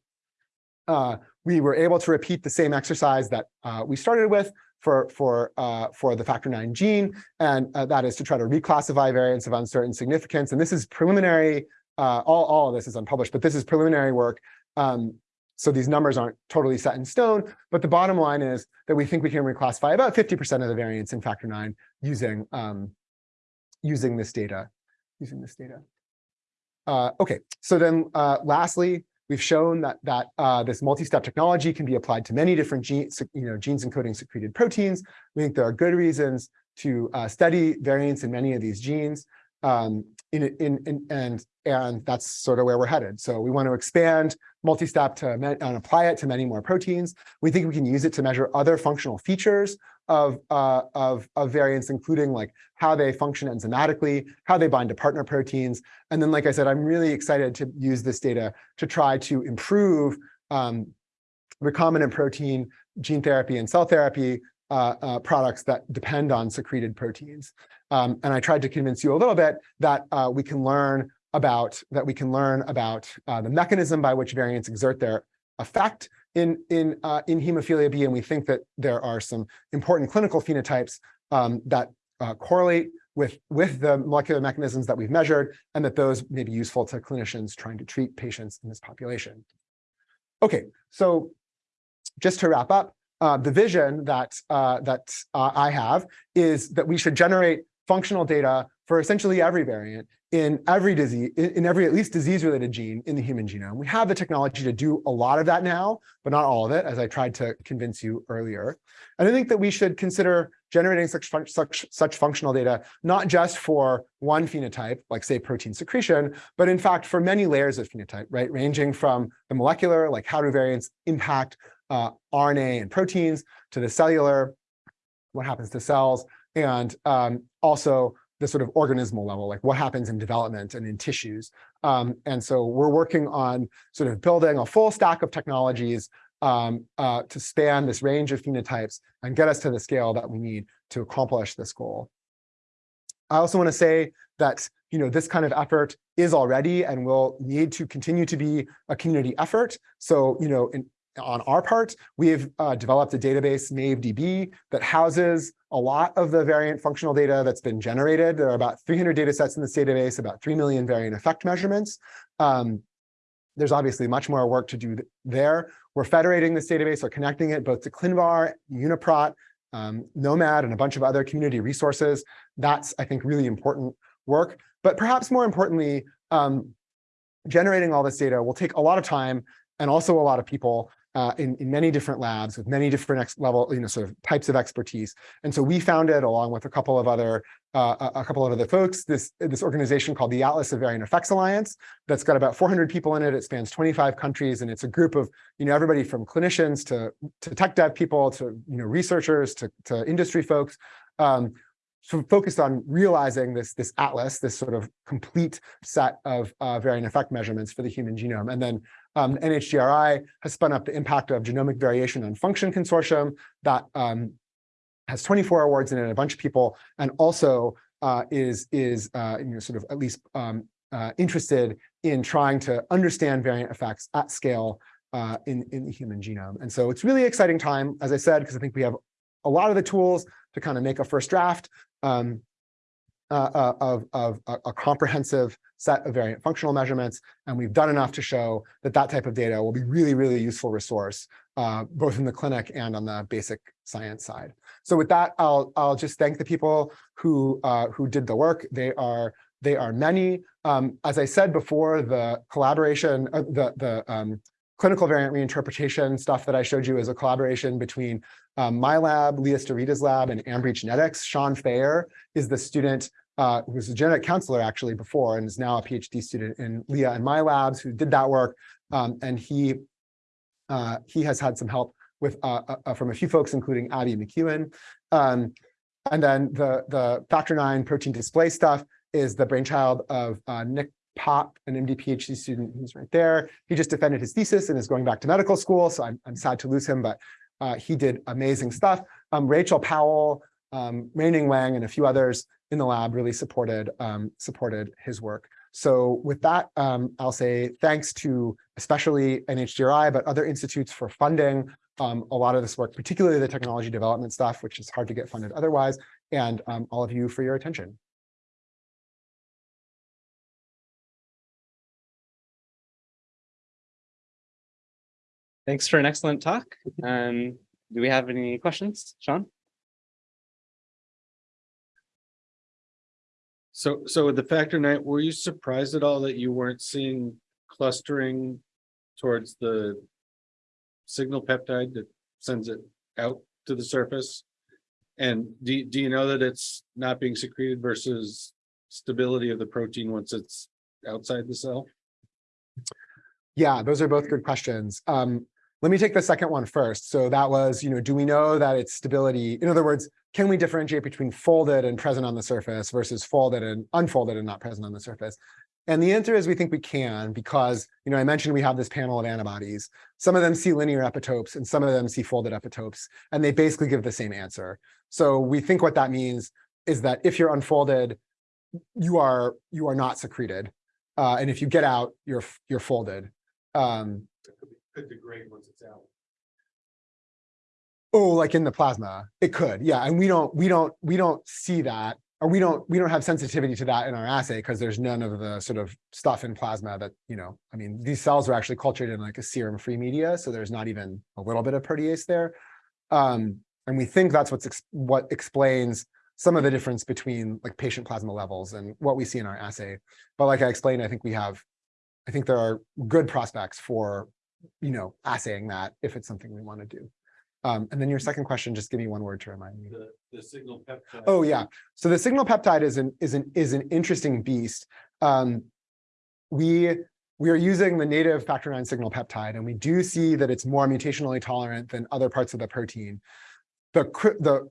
uh, we were able to repeat the same exercise that uh, we started with for, for, uh, for the factor nine gene, and uh, that is to try to reclassify variants of uncertain significance. And this is preliminary, uh, all, all of this is unpublished, but this is preliminary work. Um, so these numbers aren't totally set in stone, but the bottom line is that we think we can reclassify about 50% of the variants in factor nine using, um, using this data using this data. Uh, okay, so then uh, lastly, we've shown that that uh, this multi-step technology can be applied to many different genes, you know, genes encoding secreted proteins. We think there are good reasons to uh, study variants in many of these genes. Um, in, in, in, and, and that's sort of where we're headed. So we want to expand multi-step to and apply it to many more proteins. We think we can use it to measure other functional features of, uh, of, of variants, including like how they function enzymatically, how they bind to partner proteins. And then, like I said, I'm really excited to use this data to try to improve um, recombinant protein gene therapy and cell therapy uh, uh, products that depend on secreted proteins. Um, and I tried to convince you a little bit that uh, we can learn about that we can learn about uh, the mechanism by which variants exert their effect in, in, uh, in hemophilia B, and we think that there are some important clinical phenotypes um, that uh, correlate with, with the molecular mechanisms that we've measured, and that those may be useful to clinicians trying to treat patients in this population. Okay, so just to wrap up, uh, the vision that, uh, that uh, I have is that we should generate functional data for essentially every variant in every disease, in every at least disease-related gene in the human genome. We have the technology to do a lot of that now, but not all of it, as I tried to convince you earlier. And I think that we should consider generating such, fun such, such functional data, not just for one phenotype, like say protein secretion, but in fact for many layers of phenotype, right? Ranging from the molecular, like how do variants impact uh, RNA and proteins, to the cellular, what happens to cells, and um, also the sort of organismal level, like what happens in development and in tissues. Um, and so we're working on sort of building a full stack of technologies um, uh, to span this range of phenotypes and get us to the scale that we need to accomplish this goal. I also want to say that you know this kind of effort is already and will need to continue to be a community effort. So you know, in, on our part, we've uh, developed a database, MAVEDB, that houses a lot of the variant functional data that's been generated. There are about 300 data sets in this database, about 3 million variant effect measurements. Um, there's obviously much more work to do there. We're federating this database or connecting it both to ClinVar, UniProt, um, gnomAD, and a bunch of other community resources. That's, I think, really important work. But perhaps more importantly, um, generating all this data will take a lot of time and also a lot of people. Uh, in, in many different labs with many different level, you know, sort of types of expertise. And so we founded, along with a couple of other uh, a couple of other folks, this this organization called the Atlas of Variant Effects Alliance. That's got about 400 people in it. It spans 25 countries, and it's a group of you know everybody from clinicians to to tech dev people to you know researchers to to industry folks. Um, of focused on realizing this, this atlas, this sort of complete set of uh, variant effect measurements for the human genome. And then um, NHGRI has spun up the impact of genomic variation on function consortium that um, has 24 awards in it, a bunch of people, and also uh, is, is uh, you know, sort of at least um, uh, interested in trying to understand variant effects at scale uh, in, in the human genome. And so it's really exciting time, as I said, because I think we have a lot of the tools to kind of make a first draft um, uh, uh, of, of a, a comprehensive set of variant functional measurements. And we've done enough to show that that type of data will be really, really useful resource, uh, both in the clinic and on the basic science side. So with that, I'll, I'll just thank the people who, uh, who did the work. They are, they are many. Um, as I said before, the collaboration, uh, the, the um, clinical variant reinterpretation stuff that I showed you is a collaboration between um, my lab, Lea Starita's lab, and Ambry Genetics. Shawn Fayer is the student uh, who was a genetic counselor actually before and is now a PhD student in Leah and my labs who did that work. Um, and he uh, he has had some help with uh, uh, from a few folks, including Abby McEwen. Um, and then the, the factor nine protein display stuff is the brainchild of uh, Nick Popp, an MD PhD student who's right there. He just defended his thesis and is going back to medical school. So I'm, I'm sad to lose him, but uh, he did amazing stuff. Um, Rachel Powell, um, Meining Wang, and a few others in the lab really supported, um, supported his work. So with that, um, I'll say thanks to especially NHGRI, but other institutes for funding um, a lot of this work, particularly the technology development stuff, which is hard to get funded otherwise, and um, all of you for your attention. Thanks for an excellent talk. Um, do we have any questions, Sean? So, so with the factor nine, were you surprised at all that you weren't seeing clustering towards the signal peptide that sends it out to the surface? And do, do you know that it's not being secreted versus stability of the protein once it's outside the cell? Yeah, those are both good questions. Um, let me take the second one first. So that was, you know, do we know that it's stability? In other words, can we differentiate between folded and present on the surface versus folded and unfolded and not present on the surface? And the answer is we think we can because, you know, I mentioned we have this panel of antibodies. Some of them see linear epitopes and some of them see folded epitopes, and they basically give the same answer. So we think what that means is that if you're unfolded, you are you are not secreted. Uh, and if you get out, you're you're folded. Um, Could degrade once it's out. Oh, like in the plasma, it could, yeah. And we don't, we don't, we don't see that, or we don't, we don't have sensitivity to that in our assay because there's none of the sort of stuff in plasma that, you know, I mean, these cells are actually cultured in like a serum-free media, so there's not even a little bit of protease there. Um, and we think that's what's ex what explains some of the difference between like patient plasma levels and what we see in our assay. But like I explained, I think we have, I think there are good prospects for, you know, assaying that if it's something we want to do. Um, and then your second question, just give me one word to remind me. The, the signal peptide. Oh, yeah. So the signal peptide is an is an is an interesting beast. Um, we we are using the native factor nine signal peptide, and we do see that it's more mutationally tolerant than other parts of the protein. The the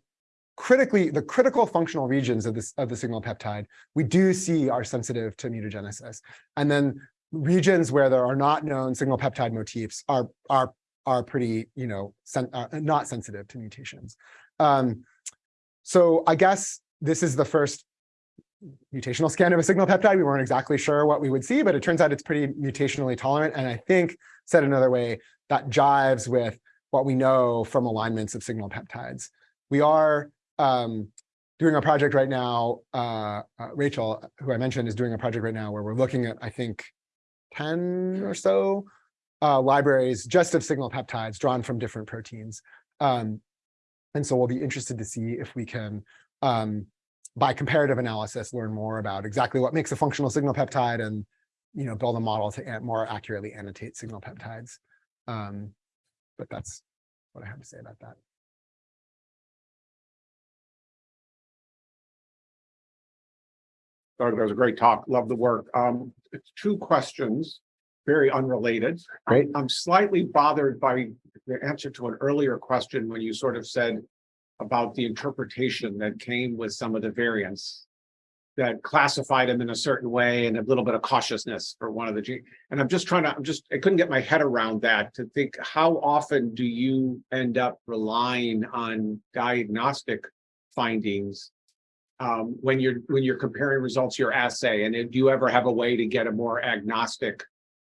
critically the critical functional regions of this of the signal peptide we do see are sensitive to mutagenesis, and then regions where there are not known signal peptide motifs are are are pretty, you know, sen uh, not sensitive to mutations. Um, so I guess this is the first mutational scan of a signal peptide. We weren't exactly sure what we would see, but it turns out it's pretty mutationally tolerant. And I think, said another way, that jives with what we know from alignments of signal peptides. We are um, doing a project right now, uh, uh, Rachel, who I mentioned, is doing a project right now where we're looking at, I think, 10 or so uh, libraries just of signal peptides drawn from different proteins. Um, and so we'll be interested to see if we can, um, by comparative analysis, learn more about exactly what makes a functional signal peptide and you know, build a model to more accurately annotate signal peptides. Um, but that's what I have to say about that. Doug, that was a great talk. Love the work. Um, two questions, very unrelated. Great. I'm slightly bothered by the answer to an earlier question when you sort of said about the interpretation that came with some of the variants that classified them in a certain way and a little bit of cautiousness for one of the gene. And I'm just trying to, I'm just, I couldn't get my head around that to think, how often do you end up relying on diagnostic findings um, when you're, when you're comparing results to your assay? And do you ever have a way to get a more agnostic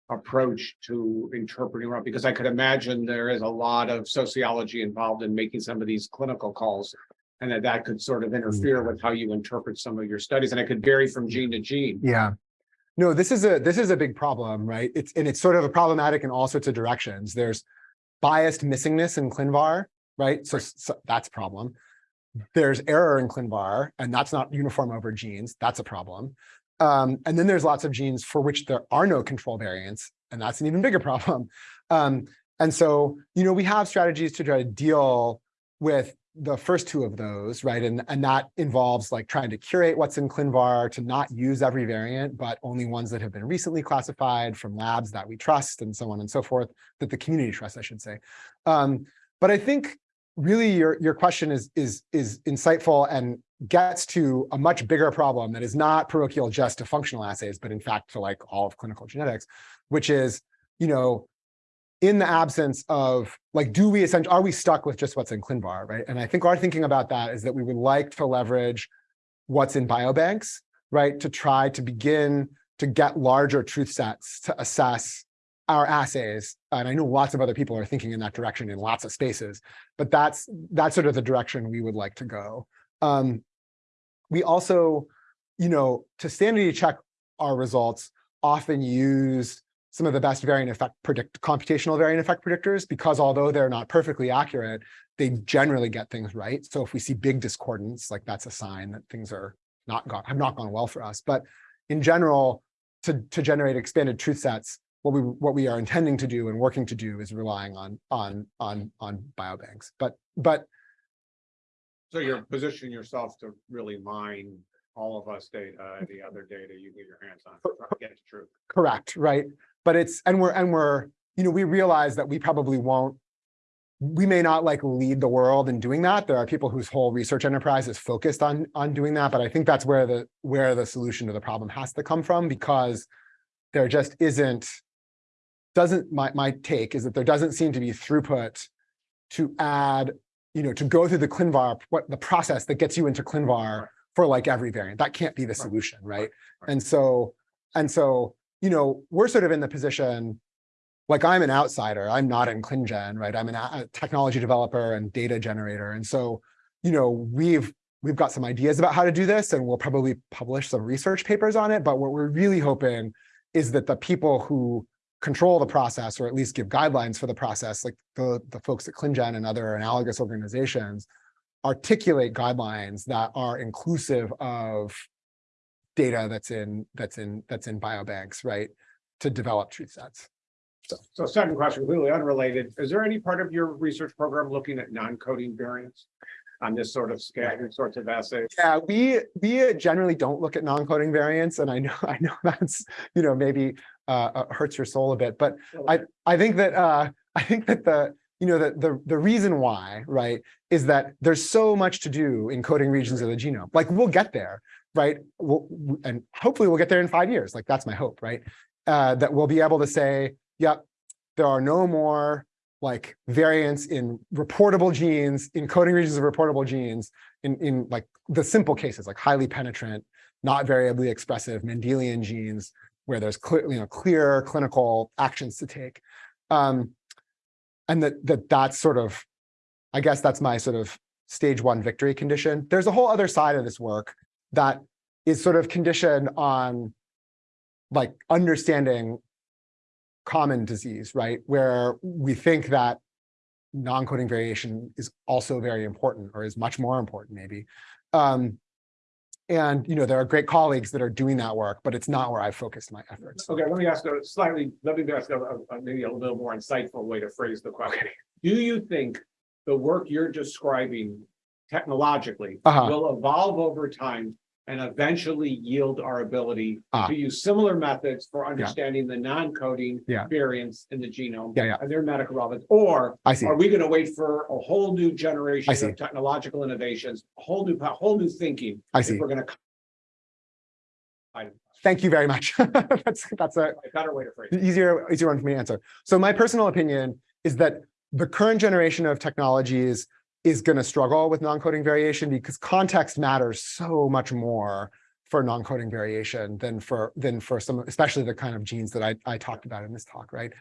approach to interpreting around? Because I could imagine there is a lot of sociology involved in making some of these clinical calls. And that that could sort of interfere with how you interpret some of your studies, and it could vary from gene to gene. Yeah. No, this is a this is a big problem, right? It's and it's sort of a problematic in all sorts of directions. There's biased missingness in ClinVar, right? So, so that's a problem. There's error in ClinVar, and that's not uniform over genes. That's a problem. Um, and then there's lots of genes for which there are no control variants, and that's an even bigger problem. Um, and so, you know, we have strategies to try to deal with the first two of those, right? And, and that involves like trying to curate what's in ClinVar to not use every variant, but only ones that have been recently classified from labs that we trust and so on and so forth, that the community trusts, I should say. Um, but I think really your, your question is, is, is insightful and gets to a much bigger problem that is not parochial just to functional assays, but in fact to like all of clinical genetics, which is, you know, in the absence of like, do we essentially, are we stuck with just what's in ClinVar, right? And I think our thinking about that is that we would like to leverage what's in biobanks, right? To try to begin to get larger truth sets to assess our assays. And I know lots of other people are thinking in that direction in lots of spaces, but that's that's sort of the direction we would like to go. Um, we also, you know, to sanity check our results, often use some of the best variant effect predict computational variant effect predictors because although they're not perfectly accurate, they generally get things right. So if we see big discordance, like that's a sign that things are not gone, have not gone well for us. But in general, to, to generate expanded truth sets, what we what we are intending to do and working to do is relying on on on on biobanks. But but So you're positioning yourself to really mine all of us data, the other data you get your hands on, to get to truth. correct, right? But it's and we're and we're you know we realize that we probably won't we may not like lead the world in doing that. There are people whose whole research enterprise is focused on on doing that, but I think that's where the where the solution to the problem has to come from because there just isn't doesn't my my take is that there doesn't seem to be throughput to add you know to go through the ClinVar what the process that gets you into ClinVar for like every variant. That can't be the solution, right? right. And so and so you know we're sort of in the position like I'm an outsider. I'm not in ClinGen, right? I'm an, a technology developer and data generator. And so, you know, we've we've got some ideas about how to do this and we'll probably publish some research papers on it. But what we're really hoping is that the people who control the process or at least give guidelines for the process, like the, the folks at ClinGen and other analogous organizations, articulate guidelines that are inclusive of data that's in that's in that's in biobanks, right? To develop truth sets. So, so second question, completely unrelated. Is there any part of your research program looking at non-coding variants? On this sort of scale, these sorts of assays? Yeah, we we generally don't look at non-coding variants, and I know I know that's you know maybe uh, uh, hurts your soul a bit, but I I think that uh, I think that the you know the the the reason why right is that there's so much to do in coding regions of the genome. Like we'll get there, right? We'll, and hopefully we'll get there in five years. Like that's my hope, right? Uh, that we'll be able to say, yep, there are no more like variants in reportable genes, in coding regions of reportable genes, in, in like the simple cases, like highly penetrant, not variably expressive Mendelian genes, where there's clear, you know, clear clinical actions to take. Um, and that, that that's sort of, I guess that's my sort of stage one victory condition. There's a whole other side of this work that is sort of conditioned on like understanding common disease, right? Where we think that non-coding variation is also very important or is much more important maybe. Um, And, you know, there are great colleagues that are doing that work, but it's not where I focused my efforts. Okay, let me ask a slightly, let me ask a, a- maybe a little more insightful way to phrase the question. Do you think the work you're describing technologically Uh-huh. will evolve over time and eventually yield our ability Ah. to use similar methods for understanding the non-coding Yeah. variants in the genome? Yeah, yeah. And their medical relevance, or I see. are we gonna wait for a whole new generation of technological innovations, a whole new, whole new thinking? I see. We're gonna. I- Thank you very much. That's, that's a, A better way to phrase it. easier, easier one for me to answer. So my personal opinion is that the current generation of technologies is going to struggle with non-coding variation because context matters so much more for non-coding variation than for than for some, especially the kind of genes that I, I talked about in this talk, right?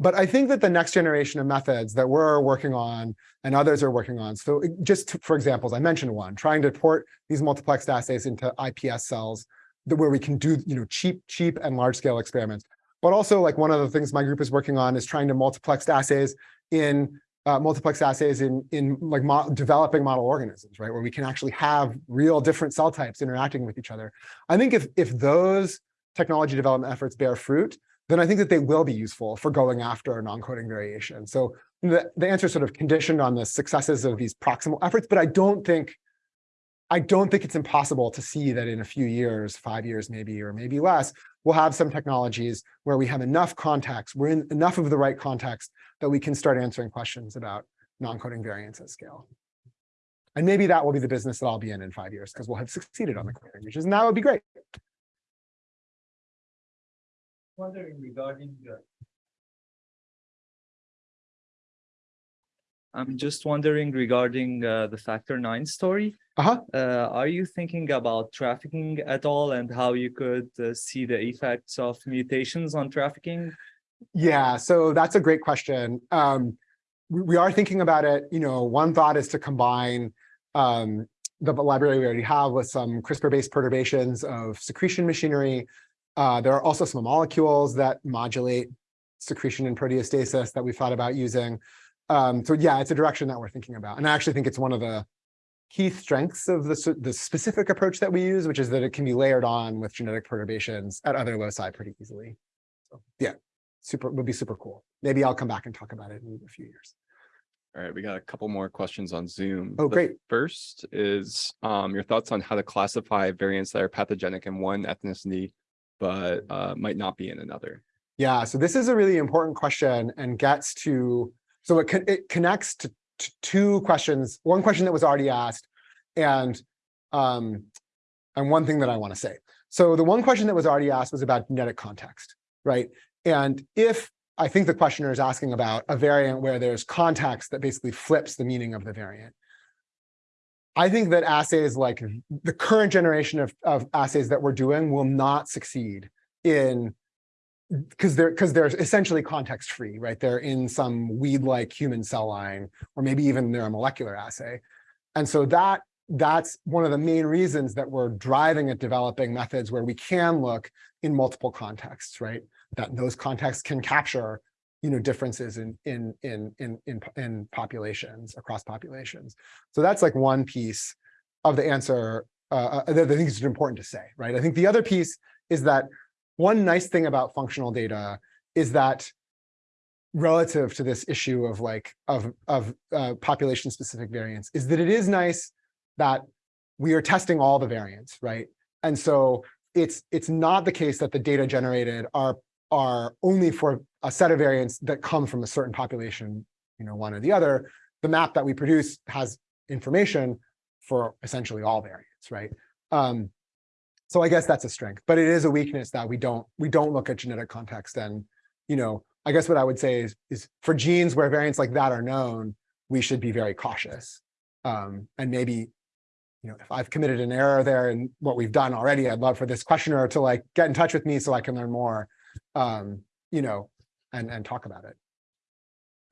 But I think that the next generation of methods that we're working on and others are working on, so just to- for examples, I mentioned one, trying to port these multiplexed assays into IPS cells where we can do, you know, cheap, cheap and large scale experiments. But also like one of the things my group is working on is trying to multiplex assays in uh, multiplex assays in in like mo developing model organisms, right? Where we can actually have real different cell types interacting with each other. I think if if those technology development efforts bear fruit, then I think that they will be useful for going after non-coding variation. So the, the answer is sort of conditioned on the successes of these proximal efforts, but I don't think I don't think it's impossible to see that in a few years, five years maybe, or maybe less, we'll have some technologies where we have enough context, we're in enough of the right context that we can start answering questions about non-coding variants at scale. And maybe that will be the business that I'll be in in five years because we'll have succeeded on the coding languages, and that would be great. Wondering regarding. I'm just wondering regarding uh, the factor nine story. Uh-huh. Uh, are you thinking about trafficking at all and how you could uh, see the effects of mutations on trafficking? Yeah, so that's a great question. Um, we, we are thinking about it. You know, one thought is to combine um, the library we already have with some CRISPR-based perturbations of secretion machinery. Uh, there are also some molecules that modulate secretion and proteostasis that we've thought about using. Um, so yeah, it's a direction that we're thinking about. And I actually think it's one of the key strengths of the, the specific approach that we use, which is that it can be layered on with genetic perturbations at other loci pretty easily. So yeah, super would be super cool. Maybe I'll come back and talk about it in a few years. All right, we got a couple more questions on Zoom. Oh, The great. First is um, your thoughts on how to classify variants that are pathogenic in one ethnicity, but uh, might not be in another. Yeah, so this is a really important question and gets to, so it, it connects to, to two questions, one question that was already asked and, um, and one thing that I want to say. So the one question that was already asked was about genetic context, right? And if I think the questioner is asking about a variant where there's context that basically flips the meaning of the variant. I think that assays like the current generation of, of assays that we're doing will not succeed in because they're because they're essentially context free, right? They're in some weed-like human cell line, or maybe even they're a molecular assay. And so that that's one of the main reasons that we're driving at developing methods where we can look in multiple contexts, right? That those contexts can capture, you know, differences in in in in in, in populations across populations. So that's like one piece of the answer uh, uh, that I think is important to say, right? I think the other piece is that one nice thing about functional data is that relative to this issue of like of of uh, population specific variants is that it is nice that we are testing all the variants right? And so it's it's not the case that the data generated are are only for a set of variants that come from a certain population you know one or the other. The map that we produce has information for essentially all variants right? Um so I guess that's a strength, but it is a weakness that we don't we don't look at genetic context. And you know, I guess what I would say is is for genes where variants like that are known, we should be very cautious. Um, and maybe, you know, if I've committed an error there in what we've done already, I'd love for this questioner to like get in touch with me so I can learn more. Um, you know, and and talk about it.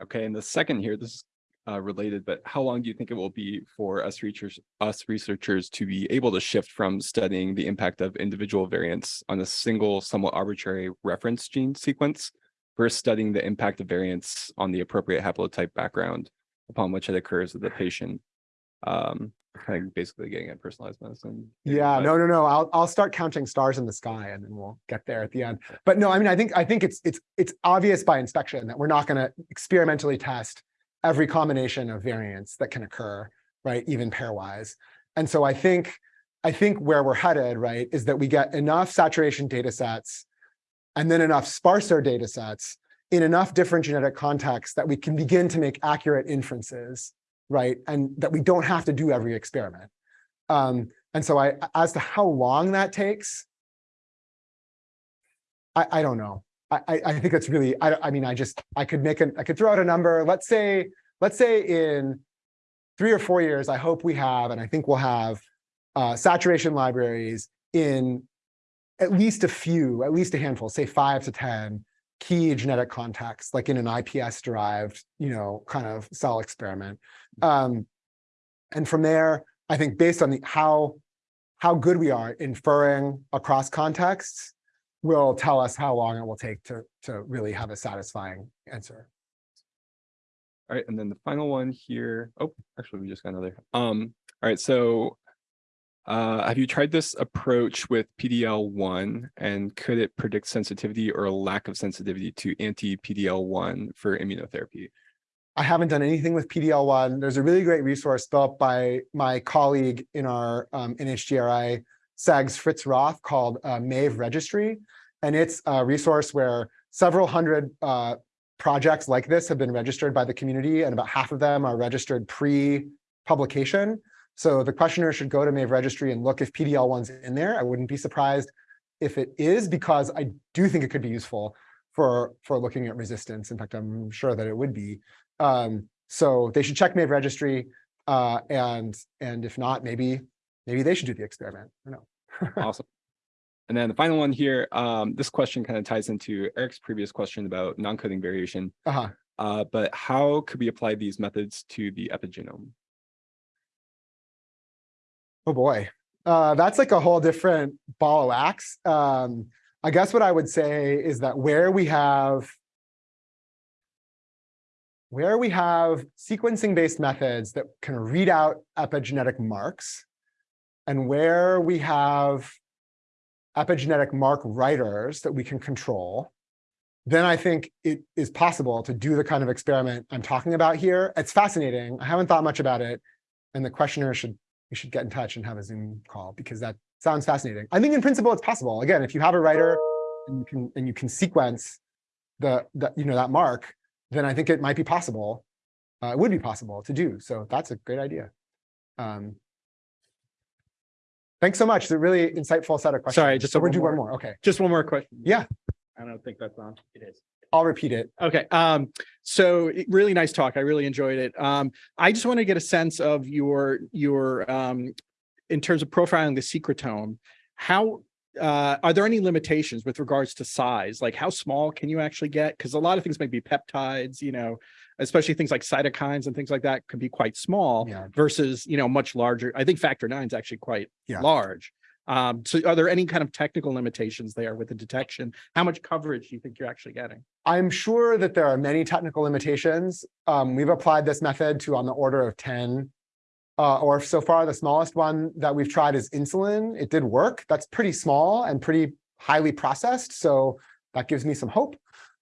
Okay, and the second here, this is uh, related, but how long do you think it will be for us researchers, us researchers to be able to shift from studying the impact of individual variants on a single, somewhat arbitrary reference gene sequence versus studying the impact of variants on the appropriate haplotype background upon which it occurs with the patient? Um, kind of basically getting at personalized medicine. Yeah, but- no, no, no. I'll, I'll start counting stars in the sky and then we'll get there at the end. But no, I mean, I think, I think it's, it's, it's obvious by inspection that we're not going to experimentally test every combination of variants that can occur, right? Even pairwise. And so I think, I think where we're headed, right, is that we get enough saturation data sets and then enough sparser data sets in enough different genetic contexts that we can begin to make accurate inferences, right? And that we don't have to do every experiment. Um, and so I, as to how long that takes, I, I don't know. I, I, think it's really, I, I mean, I just, I could make an, I could throw out a number. Let's say, let's say in three or four years, I hope we have, and I think we'll have uh, saturation libraries in at least a few, at least a handful, say five to 10 key genetic contexts, like in an IPS derived, you know, kind of cell experiment. Um, and from there, I think based on the how how good we are inferring across contexts will tell us how long it will take to to really have a satisfying answer. All right, and then the final one here. Oh, actually, we just got another. Um, all right, so uh, have you tried this approach with PDL1 and could it predict sensitivity or lack of sensitivity to anti-PDL1 for immunotherapy? I haven't done anything with PDL1. There's a really great resource built by my colleague in our um, NHGRI CEGS Fritz Roth called uh, MAVE Registry. And it's a resource where several hundred uh, projects like this have been registered by the community and about half of them are registered pre-publication. So the questioner should go to MAVE Registry and look if PDL1's in there. I wouldn't be surprised if it is because I do think it could be useful for, for looking at resistance. In fact, I'm sure that it would be. Um, so they should check MAVE registry, uh, and and if not, maybe maybe they should do the experiment. I don't know. Awesome. And then the final one here, um, this question kind of ties into Eric's previous question about non-coding variation. Uh-huh. Uh, but how could we apply these methods to the epigenome? Oh boy, uh, that's like a whole different ball of wax. Um, I guess what I would say is that where we have where we have sequencing-based methods that can read out epigenetic marks, and where we have epigenetic mark writers that we can control, then I think it is possible to do the kind of experiment I'm talking about here. It's fascinating. I haven't thought much about it. And the questioner should, we should get in touch and have a Zoom call because that sounds fascinating. I think in principle, it's possible. Again, if you have a writer and you can, and you can sequence the, the you know, that mark, then I think it might be possible. Uh, it would be possible to do. So that's a great idea. Um, thanks so much. It's a really insightful set of questions. Sorry, just so we'll one do one more. more. Okay, Just one more question. Yeah. I don't think that's on. It is. I'll repeat it. Okay, um, so really nice talk. I really enjoyed it. Um, I just want to get a sense of your, your, um, in terms of profiling the secretome, how, uh, are there any limitations with regards to size? Like how small can you actually get? Because a lot of things might be peptides, you know, especially things like cytokines and things like that can be quite small Yeah. versus, you know, much larger. I think factor nine is actually quite Yeah. large. Um, so are there any kind of technical limitations there with the detection? How much coverage do you think you're actually getting? I'm sure that there are many technical limitations. Um, we've applied this method to on the order of 10. Uh, or so far, the smallest one that we've tried is insulin. It did work. That's pretty small and pretty highly processed. So that gives me some hope.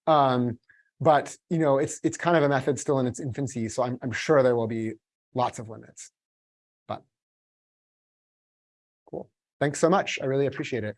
Um, but you know, it's it's kind of a method still in its infancy. So I'm, I'm sure there will be lots of limits. But cool. Thanks so much. I really appreciate it.